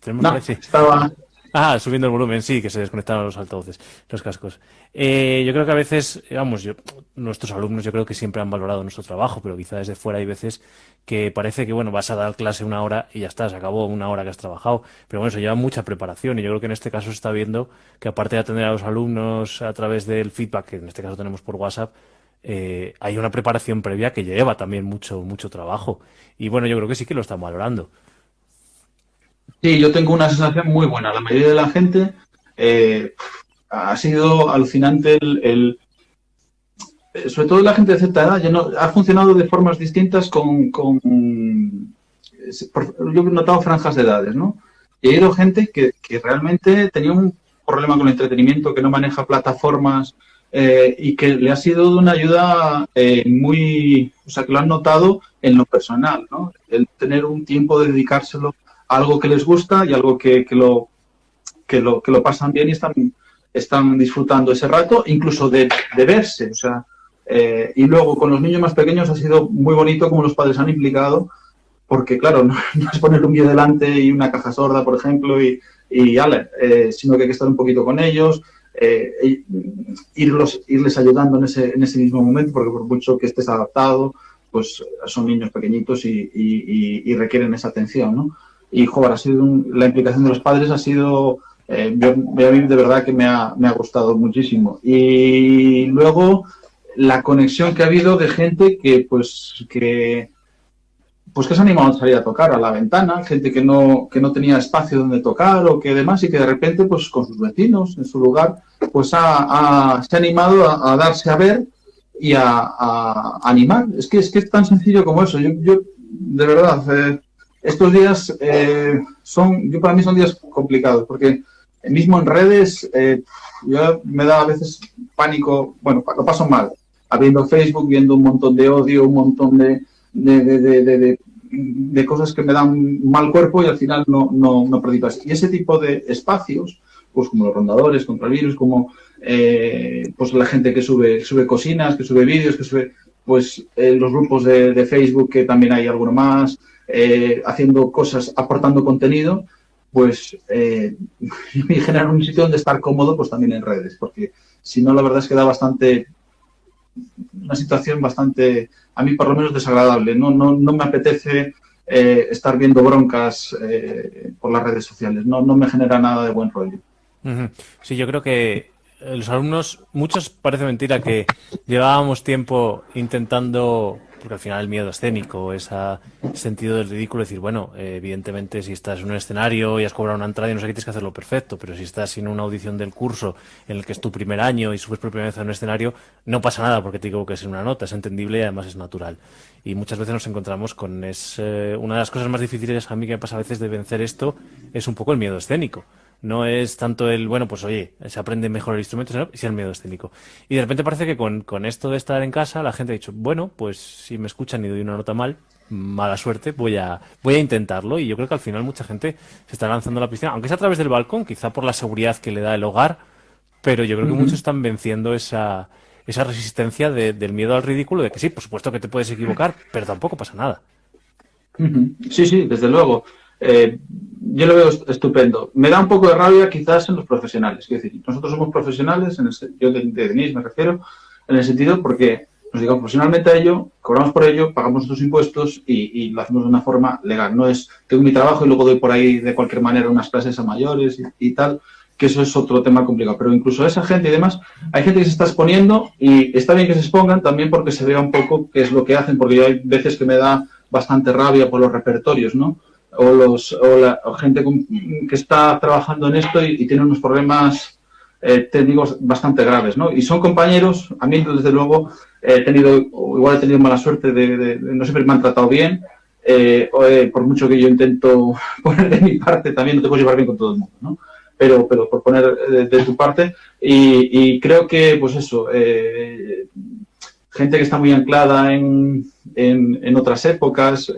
D: tenemos no, estaba...
B: Ah, subiendo el volumen, sí, que se desconectaron los altavoces, los cascos. Eh, yo creo que a veces, vamos, yo, nuestros alumnos yo creo que siempre han valorado nuestro trabajo, pero quizá desde fuera hay veces que parece que, bueno, vas a dar clase una hora y ya está, se acabó una hora que has trabajado. Pero bueno, eso lleva mucha preparación y yo creo que en este caso se está viendo que aparte de atender a los alumnos a través del feedback, que en este caso tenemos por WhatsApp, eh, hay una preparación previa que lleva también mucho, mucho trabajo. Y bueno, yo creo que sí que lo están valorando.
D: Sí, yo tengo una sensación muy buena. La mayoría de la gente eh, ha sido alucinante el, el, sobre todo la gente de cierta edad, ya no, ha funcionado de formas distintas con, con yo he notado franjas de edades, ¿no? Y he ido gente que, que, realmente tenía un problema con el entretenimiento, que no maneja plataformas eh, y que le ha sido de una ayuda eh, muy, o sea, que lo han notado en lo personal, ¿no? El tener un tiempo de dedicárselo algo que les gusta y algo que, que, lo, que, lo, que lo pasan bien y están, están disfrutando ese rato, incluso de, verse. O sea, eh, y luego con los niños más pequeños ha sido muy bonito como los padres han implicado, porque claro, no, es poner un vídeo delante y una caja sorda, por ejemplo, y, y ale, eh, sino que hay que estar un poquito con ellos, eh, irlos, irles ayudando en ese, en ese mismo momento, porque por mucho que estés adaptado, pues son niños pequeñitos y, y requieren esa atención, ¿no? Y joder, ha sido un, la implicación de los padres ha sido eh, yo, a mí de verdad que me ha, me ha gustado muchísimo y luego la conexión que ha habido de gente que, pues, que, pues que se ha animado a salir a tocar a la ventana, gente que no, que no tenía espacio donde tocar o que demás, y que de repente, pues con sus vecinos en su lugar, pues ha, se ha animado a, darse a ver y a, animar. Es que, es que es tan sencillo como eso. Yo, yo de verdad, estos días eh, son, yo para mí son días complicados, porque mismo en redes, eh, me da a veces pánico, bueno, lo paso mal, abriendo Facebook, viendo un montón de odio, un montón de, de, de, cosas que me dan mal cuerpo y al final no, no, no Y ese tipo de espacios, pues como los rondadores contra el virus, como eh, pues la gente que sube, sube cocinas, que sube vídeos, que sube pues los grupos de, Facebook, que también hay alguno más, eh, haciendo cosas, aportando contenido, pues eh, me genera un sitio donde estar cómodo, pues también en redes, porque si no, la verdad es que da bastante, una situación bastante, a mí por lo menos desagradable. No, no, no me apetece eh, estar viendo broncas por las redes sociales, no, no me genera nada de buen rollo.
B: Sí, yo creo que los alumnos, muchos parece mentira que llevábamos tiempo intentando, porque al final el miedo escénico, ese sentido del ridículo, decir, bueno, evidentemente si estás en un escenario y has cobrado una entrada y no sé qué tienes que hacerlo perfecto, pero si estás en una audición del curso en el que es tu primer año y subes por primera vez a un escenario, no pasa nada porque te es en una nota, es entendible y además es natural. Y muchas veces nos encontramos con es una de las cosas más difíciles a mí que me pasa a veces de vencer esto es un poco el miedo escénico no es tanto el, bueno, pues oye, se aprende mejor el instrumento, sino el miedo escénico. Y de repente parece que con, esto de estar en casa, la gente ha dicho, bueno, pues si me escuchan y doy una nota mal, mala suerte, voy a, voy a intentarlo. Y yo creo que al final mucha gente se está lanzando a la piscina, aunque sea a través del balcón, quizá por la seguridad que le da el hogar, pero yo creo que muchos están venciendo esa, esa resistencia del miedo al ridículo, de que sí, por supuesto que te puedes equivocar, pero tampoco pasa nada.
D: Sí, sí, desde luego. Eh, yo lo veo estupendo. Me da un poco de rabia quizás en los profesionales. Es decir, nosotros somos profesionales, en el, yo de, de Denis me refiero, en el sentido porque nos digamos profesionalmente a ello, cobramos por ello, pagamos nuestros impuestos y, lo hacemos de una forma legal. No es tengo mi trabajo y luego doy por ahí de cualquier manera unas clases a mayores y, tal, que eso es otro tema complicado. Pero incluso esa gente y demás, hay gente que se está exponiendo y está bien que se expongan también porque se vea un poco qué es lo que hacen, porque hay veces que me da bastante rabia por los repertorios, ¿no? O, los, o la gente que está trabajando en esto y, tiene unos problemas eh, técnicos bastante graves, ¿no? Y son compañeros, a mí desde luego he tenido, igual he tenido mala suerte de, no siempre me han tratado bien, eh, eh, por mucho que yo intento poner de mi parte, también no te puedo llevar bien con todo el mundo, ¿no? Pero, pero por poner de, tu parte, y, creo que, pues eso, gente que está muy anclada en, en, en otras épocas,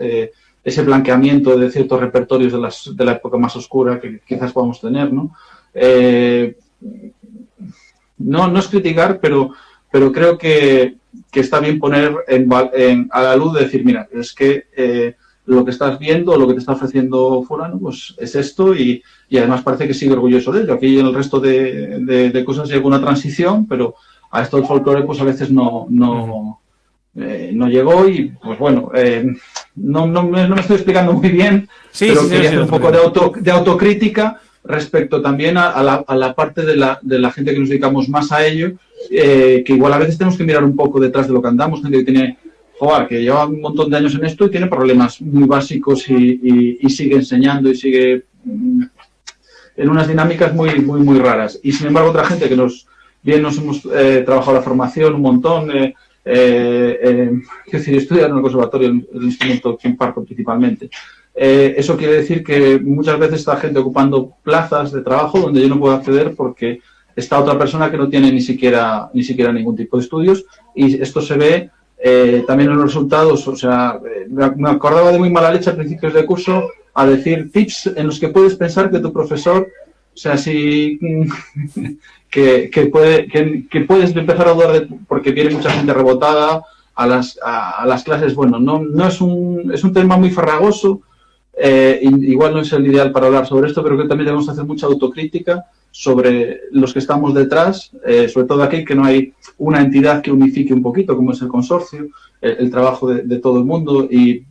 D: ese blanqueamiento de ciertos repertorios de, las, de la época más oscura que quizás podamos tener, ¿no? Eh, no, no es criticar, pero, pero creo que, que está bien poner en, a la luz de decir, mira, es que eh, lo que estás viendo, lo que te está ofreciendo fulano, pues es esto y, y, además parece que sigue orgulloso de ello. Aquí en el resto de, de, cosas llega una transición, pero a esto del folclore pues a veces no, eh, no llegó y, pues bueno, eh, no, no, no, me estoy explicando muy bien, pero quería hacer un poco de, auto, de autocrítica respecto también a, la, a, la, parte de la, de la, gente que nos dedicamos más a ello, eh, que igual a veces tenemos que mirar un poco detrás de lo que andamos, gente que tiene, joder, que lleva un montón de años en esto y tiene problemas muy básicos y, y, sigue enseñando y sigue mm, en unas dinámicas muy, muy, muy raras. Y sin embargo, otra gente que nos, bien nos hemos trabajado la formación un montón, eh, eh, es decir, estudiar en el conservatorio el, instrumento que imparto principalmente. Eh, eso quiere decir que muchas veces está gente ocupando plazas de trabajo donde yo no puedo acceder porque está otra persona que no tiene ni siquiera, ni siquiera ningún tipo de estudios y esto se ve eh, también en los resultados, o sea, me acordaba de muy mala leche a principios de curso a decir tips en los que puedes pensar que tu profesor, o sea, si que, que, puede, que, puedes empezar a dudar de, porque viene mucha gente rebotada a las, a, las clases. Bueno, no, no es, un, es un tema muy farragoso, eh, igual no es el ideal para hablar sobre esto, pero que también debemos hacer mucha autocrítica sobre los que estamos detrás, eh, sobre todo aquí que no hay una entidad que unifique un poquito, como es el consorcio, el, trabajo de, de, todo el mundo y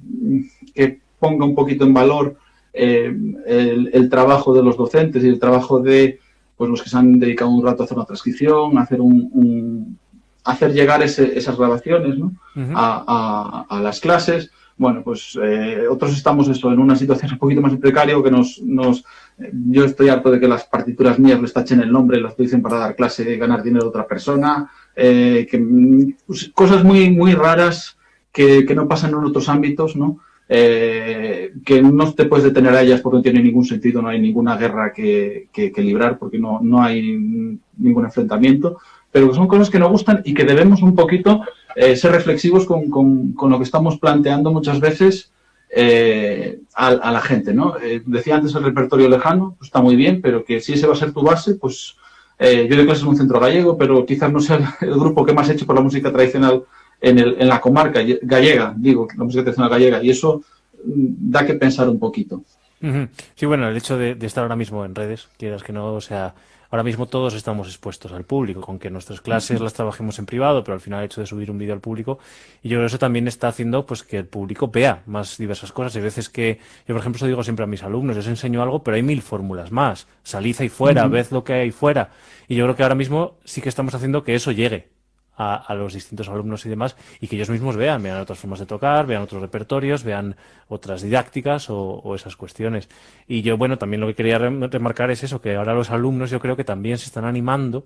D: que ponga un poquito en valor eh, el, el, trabajo de los docentes y el trabajo de pues los que se han dedicado un rato a hacer una transcripción, a hacer un, hacer llegar esas grabaciones ¿no? a, a, las clases. Bueno, pues eh, otros estamos eso, en una situación un poquito más precario que nos, nos yo estoy harto de que las partituras mías les tachen el nombre, las utilicen para dar clase y ganar dinero a otra persona, eh, que, pues, cosas muy, muy raras que, que, no pasan en otros ámbitos, ¿no? Eh, que no te puedes detener a ellas porque no tiene ningún sentido, no hay ninguna guerra que, que, librar porque no, no hay ningún enfrentamiento, pero que son cosas que nos gustan y que debemos un poquito eh, ser reflexivos con, con, con, lo que estamos planteando muchas veces eh, a, la gente, ¿no? Eh, decía antes el repertorio lejano, pues está muy bien, pero que si ese va a ser tu base, pues yo doy clases en un centro gallego, pero quizás no sea el grupo que más he hecho por la música tradicional en, el, en la comarca gallega, digo, la música tradicional gallega, y eso mm, da que pensar un poquito.
B: Sí, bueno, el hecho de, de, estar ahora mismo en redes, quieras que no, o sea, ahora mismo todos estamos expuestos al público, con que nuestras clases las trabajemos en privado, pero al final el hecho de subir un vídeo al público, y yo creo que eso también está haciendo pues que el público vea más diversas cosas. Hay veces que, yo por ejemplo, eso digo siempre a mis alumnos, les enseño algo, pero hay mil fórmulas más. Salid ahí fuera, uh -huh. ved lo que hay fuera. Y yo creo que ahora mismo sí que estamos haciendo que eso llegue a, los distintos alumnos y demás, y que ellos mismos vean, vean otras formas de tocar, vean otros repertorios, vean otras didácticas o esas cuestiones. Y yo, bueno, también lo que quería remarcar es eso, que ahora los alumnos yo creo que también se están animando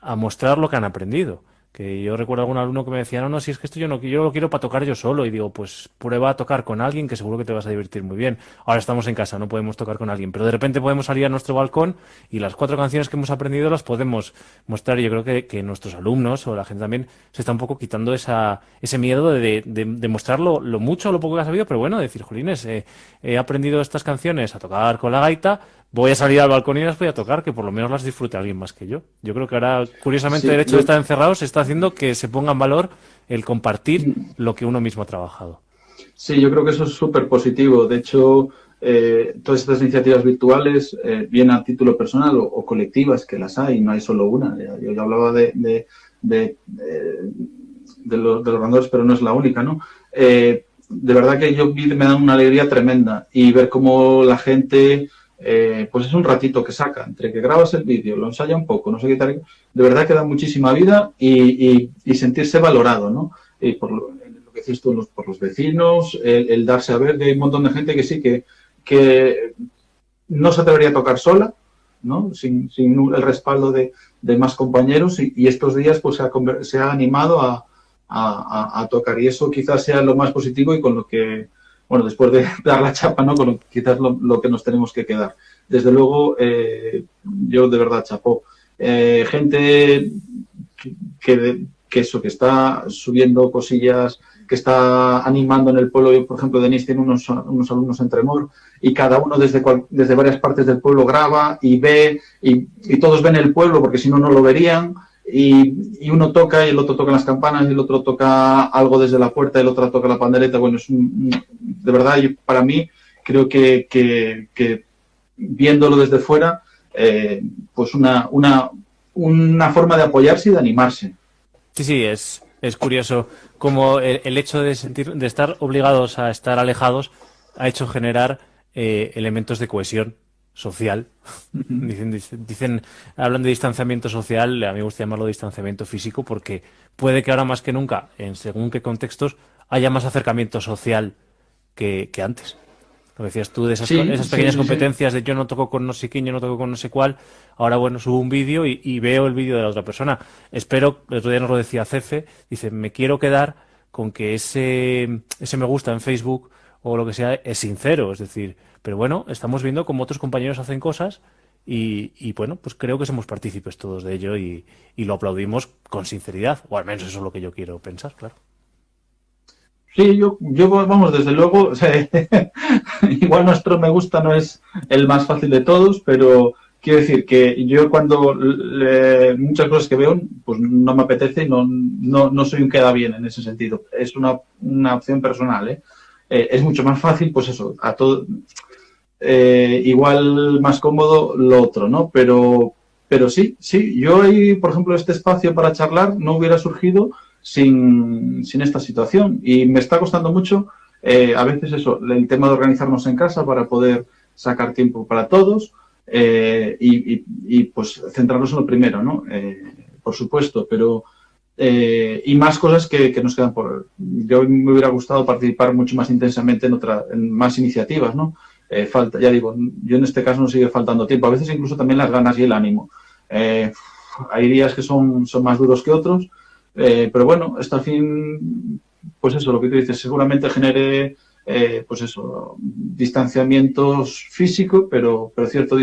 B: a mostrar lo que han aprendido. Que yo recuerdo algún alumno que me decía, no, no, si es que esto yo no yo lo quiero para tocar yo solo. Y digo, pues prueba a tocar con alguien que seguro que te vas a divertir muy bien. Ahora estamos en casa, no podemos tocar con alguien, pero de repente podemos salir a nuestro balcón y las cuatro canciones que hemos aprendido las podemos mostrar. Y yo creo que, que nuestros alumnos o la gente también se está un poco quitando esa, ese miedo de, de, de mostrar lo, lo, mucho o lo poco que ha sabido, pero bueno, decir, Jolines, eh, he aprendido estas canciones a tocar con la gaita, voy a salir al balcón y las voy a tocar, que por lo menos las disfrute alguien más que yo. Yo creo que ahora, curiosamente, sí, el hecho yo... de estar encerrados está haciendo que se ponga en valor el compartir lo que uno mismo ha trabajado.
D: Sí, yo creo que eso es súper positivo. De hecho, eh, todas estas iniciativas virtuales, eh, bien a título personal o, o, colectivas, que las hay, no hay solo una. Yo ya hablaba de, de, de, eh, de los, de los ganadores, pero no es la única, ¿no? Eh, de verdad que yo me dan una alegría tremenda y ver cómo la gente eh, pues es un ratito que saca, entre que grabas el vídeo, lo ensaya un poco, no sé qué tal, de verdad que da muchísima vida y, sentirse valorado, ¿no? Y por lo, lo que decís tú, los, por los vecinos, el, darse a ver, que hay un montón de gente que sí, que, que no se atrevería a tocar sola, ¿no? Sin, el respaldo de, más compañeros y, estos días pues se ha, animado a, tocar y eso quizás sea lo más positivo y con lo que bueno, después de dar la chapa, ¿no? Con lo, quizás lo, que nos tenemos que quedar. Desde luego, eh, yo de verdad chapó. Eh, gente que, que, eso, que está subiendo cosillas, que está animando en el pueblo. Yo, por ejemplo, Denis tiene unos, unos alumnos en Tremor y cada uno desde, cual, desde varias partes del pueblo graba y ve y, y todos ven el pueblo porque si no, no lo verían y, y, uno toca y el otro toca las campanas y el otro toca algo desde la puerta y el otro toca la pandereta. Bueno, es un, de verdad, para mí, creo que, viéndolo desde fuera, eh, pues una, una, una forma de apoyarse y de animarse.
B: Sí, sí, es, es curioso como el, el hecho de, sentir, de estar obligados a estar alejados ha hecho generar eh, elementos de cohesión social. dicen, dicen, hablan de distanciamiento social, a mí me gusta llamarlo distanciamiento físico porque puede que ahora más que nunca, en según qué contextos, haya más acercamiento social que, que antes. Lo decías tú de esas, sí, esas pequeñas sí, competencias sí. de yo no toco con no sé quién, yo no toco con no sé cuál. Ahora, bueno, subo un vídeo y, y, veo el vídeo de la otra persona. Espero, el otro día nos lo decía Cefe, dice, me quiero quedar con que ese, ese me gusta en Facebook o lo que sea es sincero. Es decir, pero bueno, estamos viendo cómo otros compañeros hacen cosas y, y, bueno, pues creo que somos partícipes todos de ello y, y, lo aplaudimos con sinceridad, o al menos eso es lo que yo quiero pensar, claro.
D: Sí, yo, yo vamos, desde luego, igual nuestro me gusta no es el más fácil de todos, pero quiero decir que yo cuando muchas cosas que veo, pues no me apetece, no, no, no soy un queda bien en ese sentido. Es una, una opción personal, ¿eh? Eh, es mucho más fácil, pues eso, a todo, eh, igual más cómodo lo otro, ¿no? Pero, pero sí, sí, yo ahí, por ejemplo, este espacio para charlar no hubiera surgido sin, sin esta situación y me está costando mucho eh, a veces eso, el tema de organizarnos en casa para poder sacar tiempo para todos eh, y, y, y, pues centrarnos en lo primero, ¿no? Eh, por supuesto, pero eh, y más cosas que, que, nos quedan por... Yo me hubiera gustado participar mucho más intensamente en, otra, en más iniciativas, ¿no? Eh, falta, ya digo, yo en este caso no sigue faltando tiempo, a veces incluso también las ganas y el ánimo. Eh, hay días que son, son más duros que otros, eh, pero bueno, esto al fin, pues eso, lo que tú dices, seguramente genere, pues eso, distanciamientos físicos, pero, pero cierto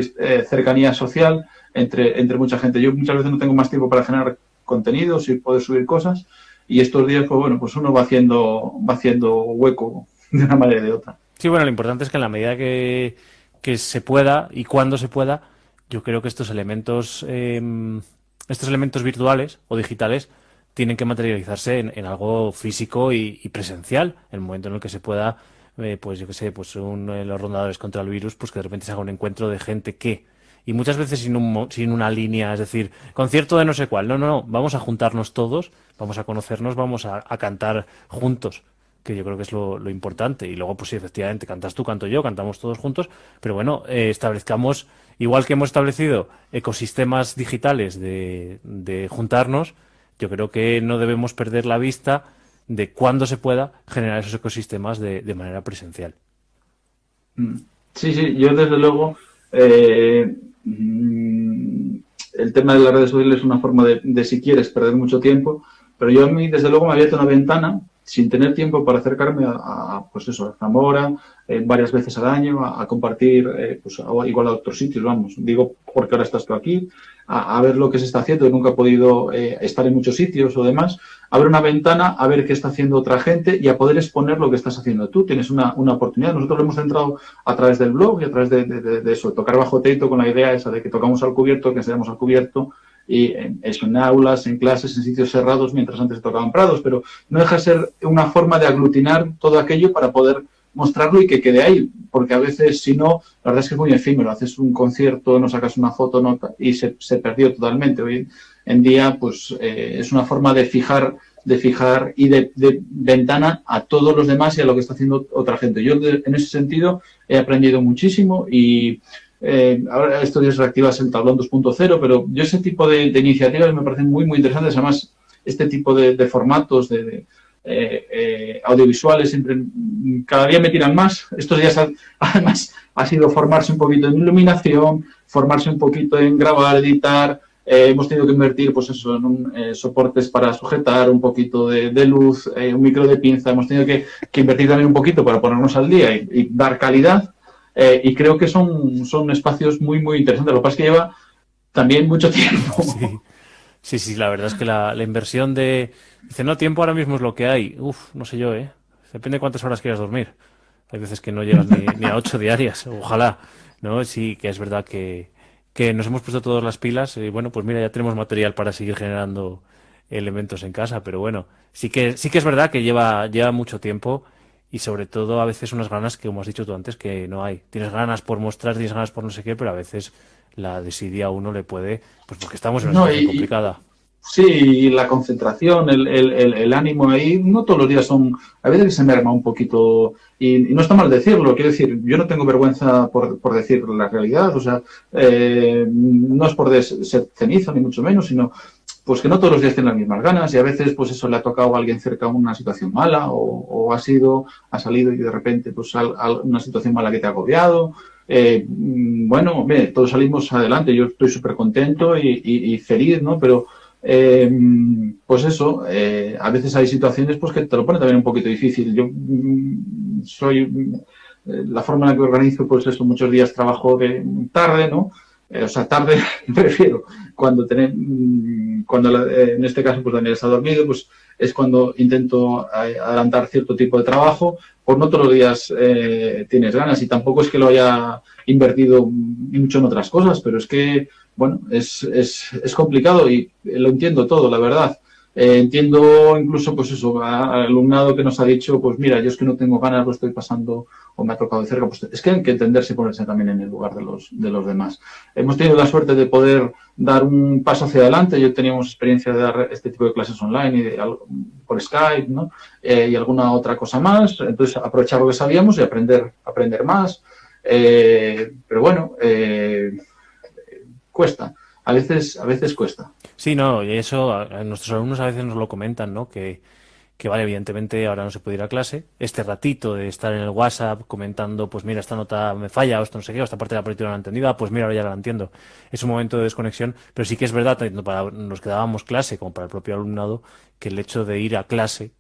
D: cercanía social entre, entre mucha gente. Yo muchas veces no tengo más tiempo para generar contenidos y poder subir cosas, y estos días, pues bueno, pues uno va haciendo, va haciendo hueco de una manera o de otra.
B: Sí, bueno, lo importante es que en la medida que, que se pueda y cuando se pueda, yo creo que estos elementos, eh, estos elementos virtuales o digitales tienen que materializarse en, en algo físico y, y, presencial, en el momento en el que se pueda, eh, pues yo qué sé, pues un, eh, los rondadores contra el virus, pues que de repente se haga un encuentro de gente que, y muchas veces sin, un, sin una línea, es decir, concierto de no sé cuál, no, no, no, vamos a juntarnos todos, vamos a conocernos, vamos a, a cantar juntos que yo creo que es lo, lo, importante. Y luego, pues sí, efectivamente, cantas tú, canto yo, cantamos todos juntos, pero bueno, eh, establezcamos, igual que hemos establecido ecosistemas digitales de, de, juntarnos, yo creo que no debemos perder la vista de cuándo se pueda generar esos ecosistemas de, de manera presencial.
D: Mm. Sí, sí, yo desde luego, eh, mm, el tema de las redes sociales es una forma de, si quieres, perder mucho tiempo, pero yo a mí, desde luego, me abierto una ventana sin tener tiempo para acercarme a, a pues eso, a Zamora, eh, varias veces al año, a, compartir, eh, pues igual a otros sitios, vamos, digo porque ahora estás tú aquí, a, ver lo que se está haciendo, nunca he podido eh, estar en muchos sitios o demás, abre una ventana a ver qué está haciendo otra gente y a poder exponer lo que estás haciendo tú. Tienes una, una oportunidad. Nosotros lo hemos entrado a través del blog y a través de, de, de, eso, tocar bajo teito con la idea esa de que tocamos al cubierto, que enseñamos al cubierto, y en aulas, en clases, en sitios cerrados, mientras antes tocaban prados, pero no deja de ser una forma de aglutinar todo aquello para poder mostrarlo y que quede ahí, porque a veces si no, la verdad es que es muy efímero, haces un concierto, no sacas una foto y se, se, perdió totalmente. Hoy en día, pues eh, es una forma de fijar de fijar y de, ventana a todos los demás y a lo que está haciendo otra gente. Yo de, en ese sentido he aprendido muchísimo y eh, ahora estos días reactivas el tablón 2.0, pero yo ese tipo de, iniciativas me parecen muy, muy interesantes. Además, este tipo de, formatos de eh, eh, audiovisuales cada día me tiran más. Estos días, además, ha sido formarse un poquito en iluminación, formarse un poquito en grabar, editar. Eh, hemos tenido que invertir, pues eso, en un, soportes para sujetar, un poquito de, luz, un micro de pinza. Hemos tenido que, invertir también un poquito para ponernos al día y, dar calidad. Y creo que son, son espacios muy, muy interesantes. Lo que pasa es que lleva también mucho tiempo.
B: Sí, sí, sí la verdad es que la, la, inversión de... Dice, no, tiempo ahora mismo es lo que hay. Uf, no sé yo, ¿eh? Depende de cuántas horas quieras dormir. Hay veces que no llegas ni, ni a ocho diarias. Ojalá, ¿no? Sí, que es verdad que, que nos hemos puesto todas las pilas y bueno, pues mira, ya tenemos material para seguir generando elementos en casa, pero bueno, sí que, sí que es verdad que lleva, lleva mucho tiempo y sobre todo a veces unas ganas que, como has dicho tú antes, que no hay. Tienes ganas por mostrar, tienes ganas por no sé qué, pero a veces la desidia a uno le puede, pues porque estamos en una no, situación y, complicada.
D: Sí, la concentración, el, el, el, el, ánimo ahí, no todos los días son, a veces se merma un poquito, y, y, no está mal decirlo, quiero decir, yo no tengo vergüenza por, por decir la realidad, o sea, eh, no es por ser cenizo, ni mucho menos, sino pues que no todos los días tienen las mismas ganas y a veces pues eso le ha tocado a alguien cerca una situación mala o, o ha sido, ha salido y de repente pues al, al una situación mala que te ha agobiado. Eh, bueno, todos salimos adelante, yo estoy súper contento y, y, y, feliz, ¿no? Pero eh, pues eso, eh, a veces hay situaciones pues que te lo pone también un poquito difícil. Yo mm, soy, la forma en la que organizo pues eso, muchos días trabajo de tarde, ¿no? O sea, tarde prefiero, cuando tenemos, mm, cuando eh, en este caso pues Daniel está dormido, pues es cuando intento adelantar cierto tipo de trabajo, pues no todos los días eh, tienes ganas y tampoco es que lo haya invertido mucho en otras cosas, pero es que, bueno, es, es, es complicado y lo entiendo todo, la verdad. Eh, entiendo incluso, pues eso, al alumnado que nos ha dicho, pues mira, yo es que no tengo ganas, lo estoy pasando o me ha tocado de cerca, pues es que hay que entenderse y ponerse también en el lugar de los, de los demás. Hemos tenido la suerte de poder dar un paso hacia adelante, yo teníamos experiencia de dar este tipo de clases online y de, por Skype, ¿no? Eh, y alguna otra cosa más, entonces aprovechar lo que sabíamos y aprender, aprender más, eh, pero bueno, eh, cuesta, a veces, a veces cuesta.
B: Sí, no, y eso a, nuestros alumnos a veces nos lo comentan, ¿no? Que, que vale, evidentemente ahora no se puede ir a clase. Este ratito de estar en el WhatsApp comentando, pues mira, esta nota me falla, o esto no sé qué, o esta parte de la partitura no la entendida, pues mira, ahora ya la entiendo. Es un momento de desconexión, pero sí que es verdad, tanto para los que dábamos clase como para el propio alumnado, que el hecho de ir a clase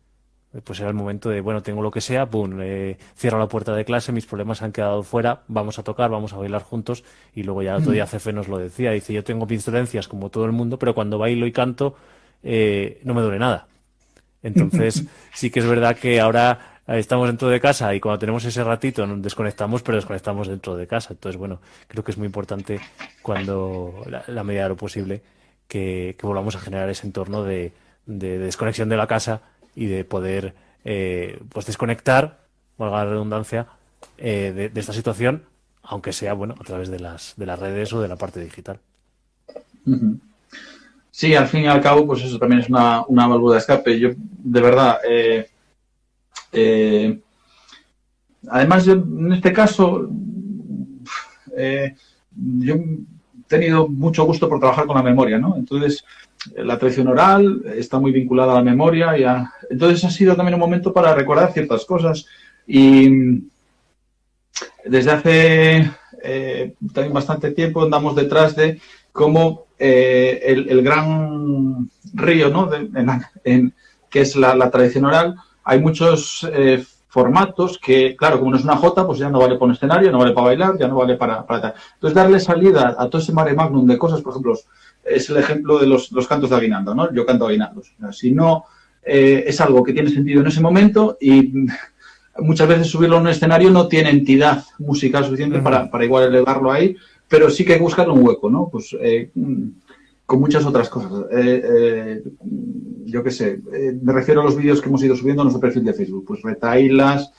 B: pues era el momento de, bueno, tengo lo que sea, pum, eh, cierro la puerta de clase, mis problemas han quedado fuera, vamos a tocar, vamos a bailar juntos, y luego ya el otro día Cefe nos lo decía, dice, yo tengo pincelencias como todo el mundo, pero cuando bailo y canto, eh, no me duele nada. Entonces, sí que es verdad que ahora estamos dentro de casa y cuando tenemos ese ratito nos desconectamos, pero desconectamos dentro de casa. Entonces, bueno, creo que es muy importante cuando, la, medida de lo posible, que, volvamos a generar ese entorno de desconexión de la casa y de poder eh, pues desconectar, valga la redundancia, eh, de, esta situación, aunque sea bueno a través de las, de las redes o de la parte digital.
D: Sí, al fin y al cabo, pues eso también es una, una válvula de escape. Yo, de verdad, eh, además, en este caso, yo he tenido mucho gusto por trabajar con la memoria, ¿no? Entonces, la tradición oral está muy vinculada a la memoria. Y Entonces ha sido también un momento para recordar ciertas cosas. Y desde hace eh, también bastante tiempo andamos detrás de cómo eh, el, gran río, ¿no? en, que es la, tradición oral, hay muchos eh, formatos que, claro, como no es una jota, pues ya no vale para un escenario, no vale para bailar, ya no vale para, para... Entonces, darle salida a todo ese mare magnum de cosas, por ejemplo, es el ejemplo de los, cantos de aguinaldo, ¿no? Yo canto aguinaldos. si no eh, es algo que tiene sentido en ese momento y muchas veces subirlo a un escenario no tiene entidad musical suficiente para, igual elevarlo ahí, pero sí que hay que buscarle un hueco, ¿no? Pues eh, con muchas otras cosas. Eh, yo qué sé, me refiero a los vídeos que hemos ido subiendo a nuestro perfil de Facebook, pues retailas,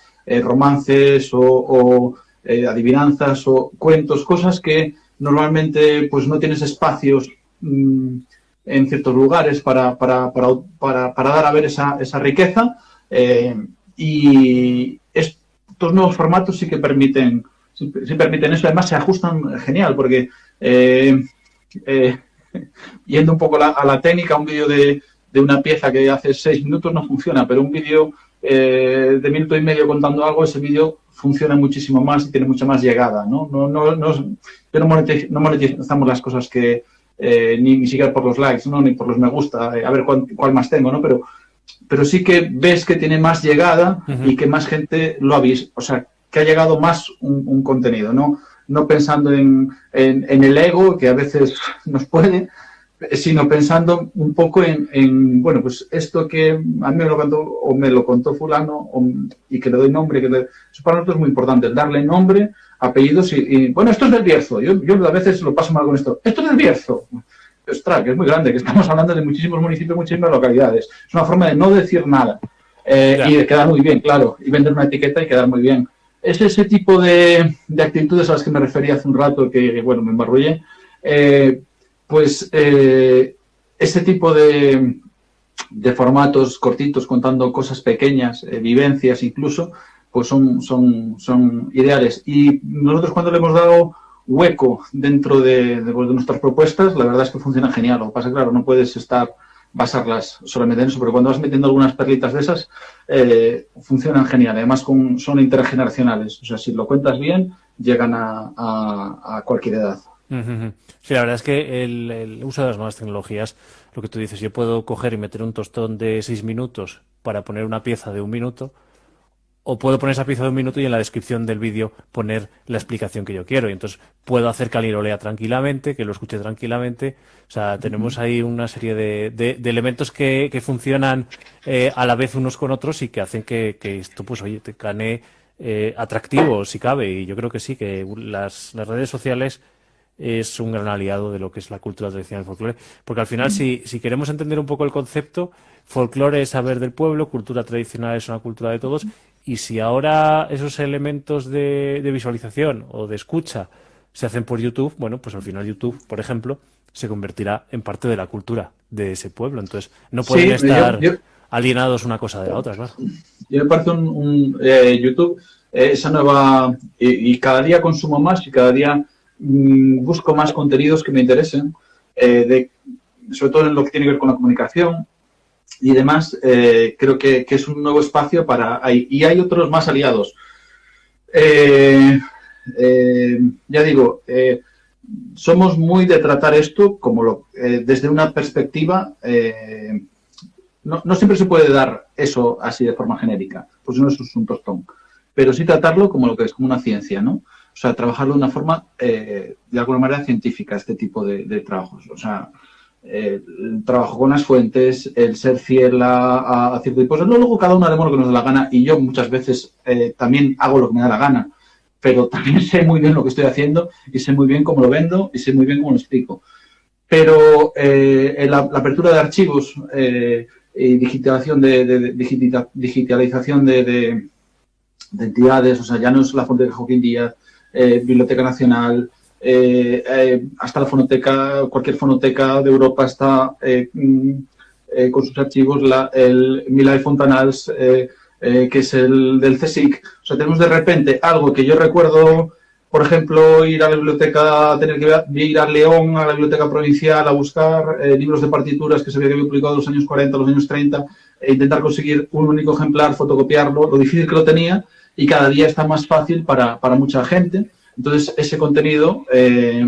D: romances o adivinanzas o cuentos, cosas que normalmente pues no tienes espacios Mm, en ciertos lugares para, para, para, para, dar a ver esa, esa riqueza. Eh, y estos nuevos formatos sí que permiten, sí, permiten eso. Además, se ajustan genial, porque eh, eh, yendo un poco a la técnica, un vídeo de, de, una pieza que hace seis minutos no funciona, pero un vídeo de minuto y medio contando algo, ese vídeo funciona muchísimo más y tiene mucha más llegada. ¿no? No, no, no, no monetizamos las cosas que, eh, ni, siquiera por los likes, ¿no? ni por los me gusta, eh, a ver cuál, más tengo, ¿no? Pero, pero sí que ves que tiene más llegada y que más gente lo ha visto, o sea, que ha llegado más un, contenido, ¿no? No pensando en, en, el ego, que a veces nos puede, sino pensando un poco en, bueno, pues esto que a mí me lo contó, o me lo contó fulano, y que le doy nombre, que eso para nosotros es muy importante, darle nombre apellidos y, bueno, esto es del Bierzo. Yo, yo, a veces lo paso mal con esto. Esto es del Bierzo. Ostras, que es muy grande, que estamos hablando de muchísimos municipios, muchísimas localidades. Es una forma de no decir nada eh, y de quedar muy bien, claro, y vender una etiqueta y quedar muy bien. Es ese tipo de, de actitudes a las que me refería hace un rato, que, bueno, me embarrullé. Eh, pues eh, ese tipo de, de formatos cortitos contando cosas pequeñas, vivencias incluso, pues son, son, son ideales. Y nosotros cuando le hemos dado hueco dentro de, pues, de, nuestras propuestas, la verdad es que funciona genial. Lo que pasa, claro, no puedes estar basarlas solamente en eso, pero cuando vas metiendo algunas perlitas de esas, eh, funcionan genial. Además, son intergeneracionales. O sea, si lo cuentas bien, llegan a, a, cualquier edad.
B: Sí, la verdad es que el, uso de las nuevas tecnologías, lo que tú dices, yo puedo coger y meter un tostón de seis minutos para poner una pieza de un minuto, o puedo poner esa pieza de un minuto y en la descripción del vídeo poner la explicación que yo quiero. Y entonces puedo hacer que alguien lo lea tranquilamente, que lo escuche tranquilamente. O sea, tenemos ahí una serie de, de, elementos que, que funcionan eh, a la vez unos con otros y que hacen que, que esto, pues, oye, te cane eh, atractivo, si cabe. Y yo creo que sí, que las, las redes sociales es un gran aliado de lo que es la cultura tradicional del folclore. Porque al final, si, si queremos entender un poco el concepto, folclore es saber del pueblo, cultura tradicional es una cultura de todos, y si ahora esos elementos de, visualización o de escucha se hacen por YouTube, bueno, pues al final YouTube, por ejemplo, se convertirá en parte de la cultura de ese pueblo. Entonces, no pueden estar alienados una cosa de la otra, claro.
D: Yo me parece un, eh, YouTube, eh, esa nueva, y, cada día consumo más y cada día mm, busco más contenidos que me interesen, eh, de sobre todo en lo que tiene que ver con la comunicación y demás, eh, creo que, es un nuevo espacio para... y hay otros más aliados. Eh, ya digo, somos muy de tratar esto como lo, desde una perspectiva... No, no, siempre se puede dar eso así de forma genérica, pues no es un tostón, pero sí tratarlo como lo que es, como una ciencia, ¿no? O sea, trabajarlo de una forma, eh, de alguna manera, científica, este tipo de, trabajos. O sea, el trabajo con las fuentes, el ser fiel a, a, cierto tipo de Luego cada uno haremos lo que nos da la gana y yo muchas veces eh, también hago lo que me da la gana, pero también sé muy bien lo que estoy haciendo y sé muy bien cómo lo vendo y sé muy bien cómo lo explico. Pero eh, la, apertura de archivos y digitalización de, digitalización de, entidades, o sea, ya no es la fuente de Joaquín Díaz, eh, Biblioteca Nacional, eh, eh, hasta la fonoteca, cualquier fonoteca de Europa está mm, con sus archivos, la, el Milay Fontanals, que es el del CSIC. O sea, tenemos de repente algo que yo recuerdo, por ejemplo, ir a la biblioteca, tener que ir a León, a la biblioteca provincial, a buscar libros de partituras que se habían publicado en los años 40, los años 30, e intentar conseguir un único ejemplar, fotocopiarlo, lo difícil que lo tenía, y cada día está más fácil para, para mucha gente. Entonces, ese contenido, eh,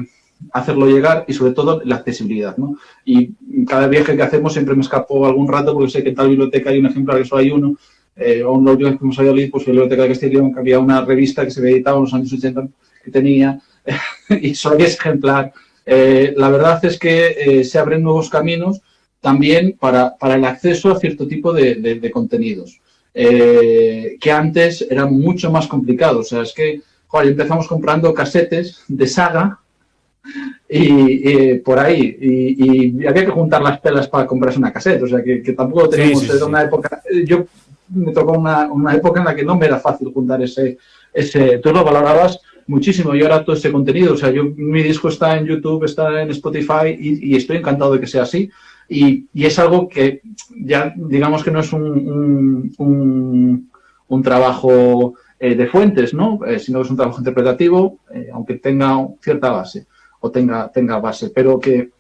D: hacerlo llegar y sobre todo la accesibilidad. ¿no? Y cada viaje que hacemos siempre me escapo algún rato porque sé que en tal biblioteca hay un ejemplar que solo hay uno. Eh, o un que fuimos a Valladolid, pues la biblioteca de Castilla que había una revista que se editado en los años 80 que tenía y solo había ese ejemplar. Eh, la verdad es que eh, se abren nuevos caminos también para, para, el acceso a cierto tipo de, de, de contenidos. Eh, que antes era mucho más complicado. O sea, es que joder, empezamos comprando casetes de saga y, por ahí, y, había que juntar las pelas para comprarse una caseta. O sea, que, tampoco teníamos una época. Yo me tocó una, una, época en la que no me era fácil juntar ese. ese tú lo valorabas muchísimo y ahora todo ese contenido. O sea, yo, mi disco está en YouTube, está en Spotify y estoy encantado de que sea así y, es algo que ya digamos que no es un, un, trabajo eh, de fuentes, ¿no? Eh, sino que es un trabajo interpretativo, eh, aunque tenga cierta base o tenga, tenga base, pero que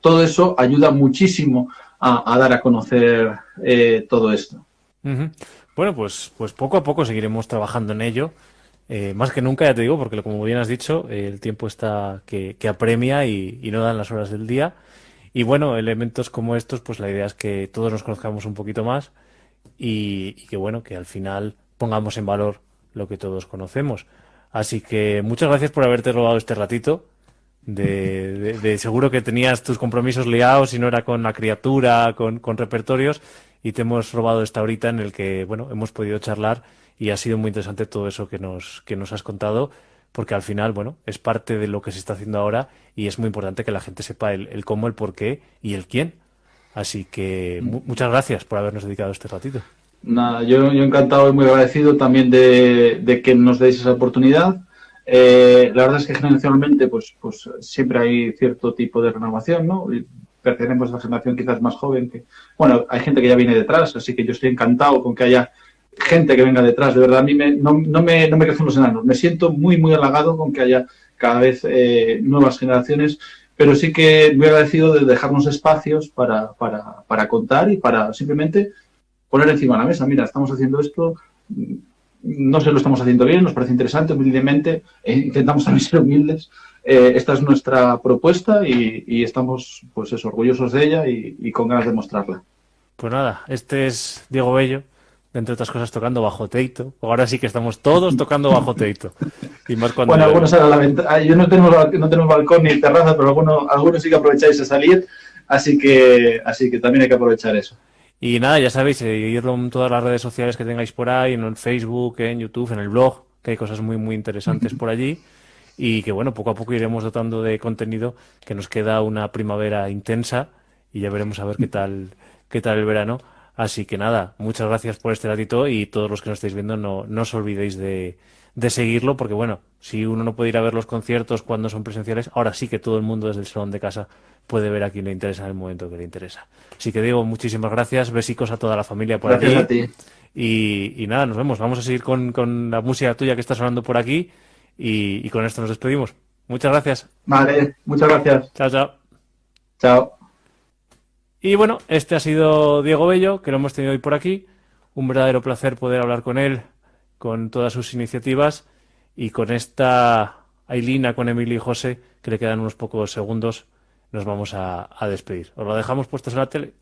D: todo eso ayuda muchísimo a, dar a conocer todo esto.
B: Bueno, pues, pues poco a poco seguiremos trabajando en ello. más que nunca, ya te digo, porque como bien has dicho, el tiempo está que, apremia y, no dan las horas del día. Y bueno, elementos como estos, pues la idea es que todos nos conozcamos un poquito más y, que bueno, que al final pongamos en valor lo que todos conocemos. Así que muchas gracias por haberte robado este ratito. De, seguro que tenías tus compromisos liados y no era con la criatura, con, repertorios, y te hemos robado esta horita en el que, bueno, hemos podido charlar y ha sido muy interesante todo eso que nos, que nos has contado porque al final, bueno, es parte de lo que se está haciendo ahora y es muy importante que la gente sepa el, cómo, el por qué y el quién. Así que muchas gracias por habernos dedicado este ratito.
D: Nada, yo, encantado y muy agradecido también de, que nos deis esa oportunidad. Eh, la verdad es que generacionalmente pues, pues siempre hay cierto tipo de renovación, ¿no? Y pertenecemos a la generación quizás más joven que, bueno, hay gente que ya viene detrás, así que yo estoy encantado con que haya gente que venga detrás. De verdad, a mí me, no, no, me, no me crecen los enanos. Me siento muy, muy halagado con que haya cada vez eh, nuevas generaciones, pero sí que muy agradecido de dejarnos espacios para, para, para contar y para simplemente poner encima de la mesa. Mira, estamos haciendo esto, no sé lo estamos haciendo bien, nos parece interesante, humildemente, e intentamos también ser humildes. Eh, esta es nuestra propuesta y, y, estamos pues eso, orgullosos de ella y, y con ganas de mostrarla.
B: Pues nada, este es Diego Bello, entre otras cosas tocando bajo teito. Ahora sí que estamos todos tocando bajo teito.
D: Y más cuando bueno, algunos a la ventana. Yo no tenemos, no tenemos balcón ni terraza, pero algunos, algunos sí que aprovecháis a salir, así que, así que también hay que aprovechar eso.
B: Y nada, ya sabéis, seguirlo en todas las redes sociales que tengáis por ahí, en Facebook, en YouTube, en el blog, que hay cosas muy, muy interesantes por allí. Y que bueno, poco a poco iremos dotando de contenido, que nos queda una primavera intensa y ya veremos a ver qué tal, qué tal el verano. Así que nada, muchas gracias por este ratito y todos los que nos estáis viendo no, no os olvidéis de, de seguirlo porque bueno, si uno no puede ir a ver los conciertos cuando son presenciales, ahora sí que todo el mundo desde el salón de casa puede ver a quien le interesa en el momento que le interesa. Así que digo muchísimas gracias, besicos a toda la familia por
D: gracias
B: aquí.
D: A ti.
B: Y, y, nada, nos vemos. Vamos a seguir con, con, la música tuya que está sonando por aquí y, y con esto nos despedimos. Muchas gracias.
D: Vale, muchas gracias.
B: Chao, chao.
D: Chao.
B: Y bueno, este ha sido Diego Bello, que lo hemos tenido hoy por aquí. Un verdadero placer poder hablar con él, con todas sus iniciativas y con esta Ailina, con Emilio y José, que le quedan unos pocos segundos, nos vamos a, a despedir. Os lo dejamos puestos en la tele.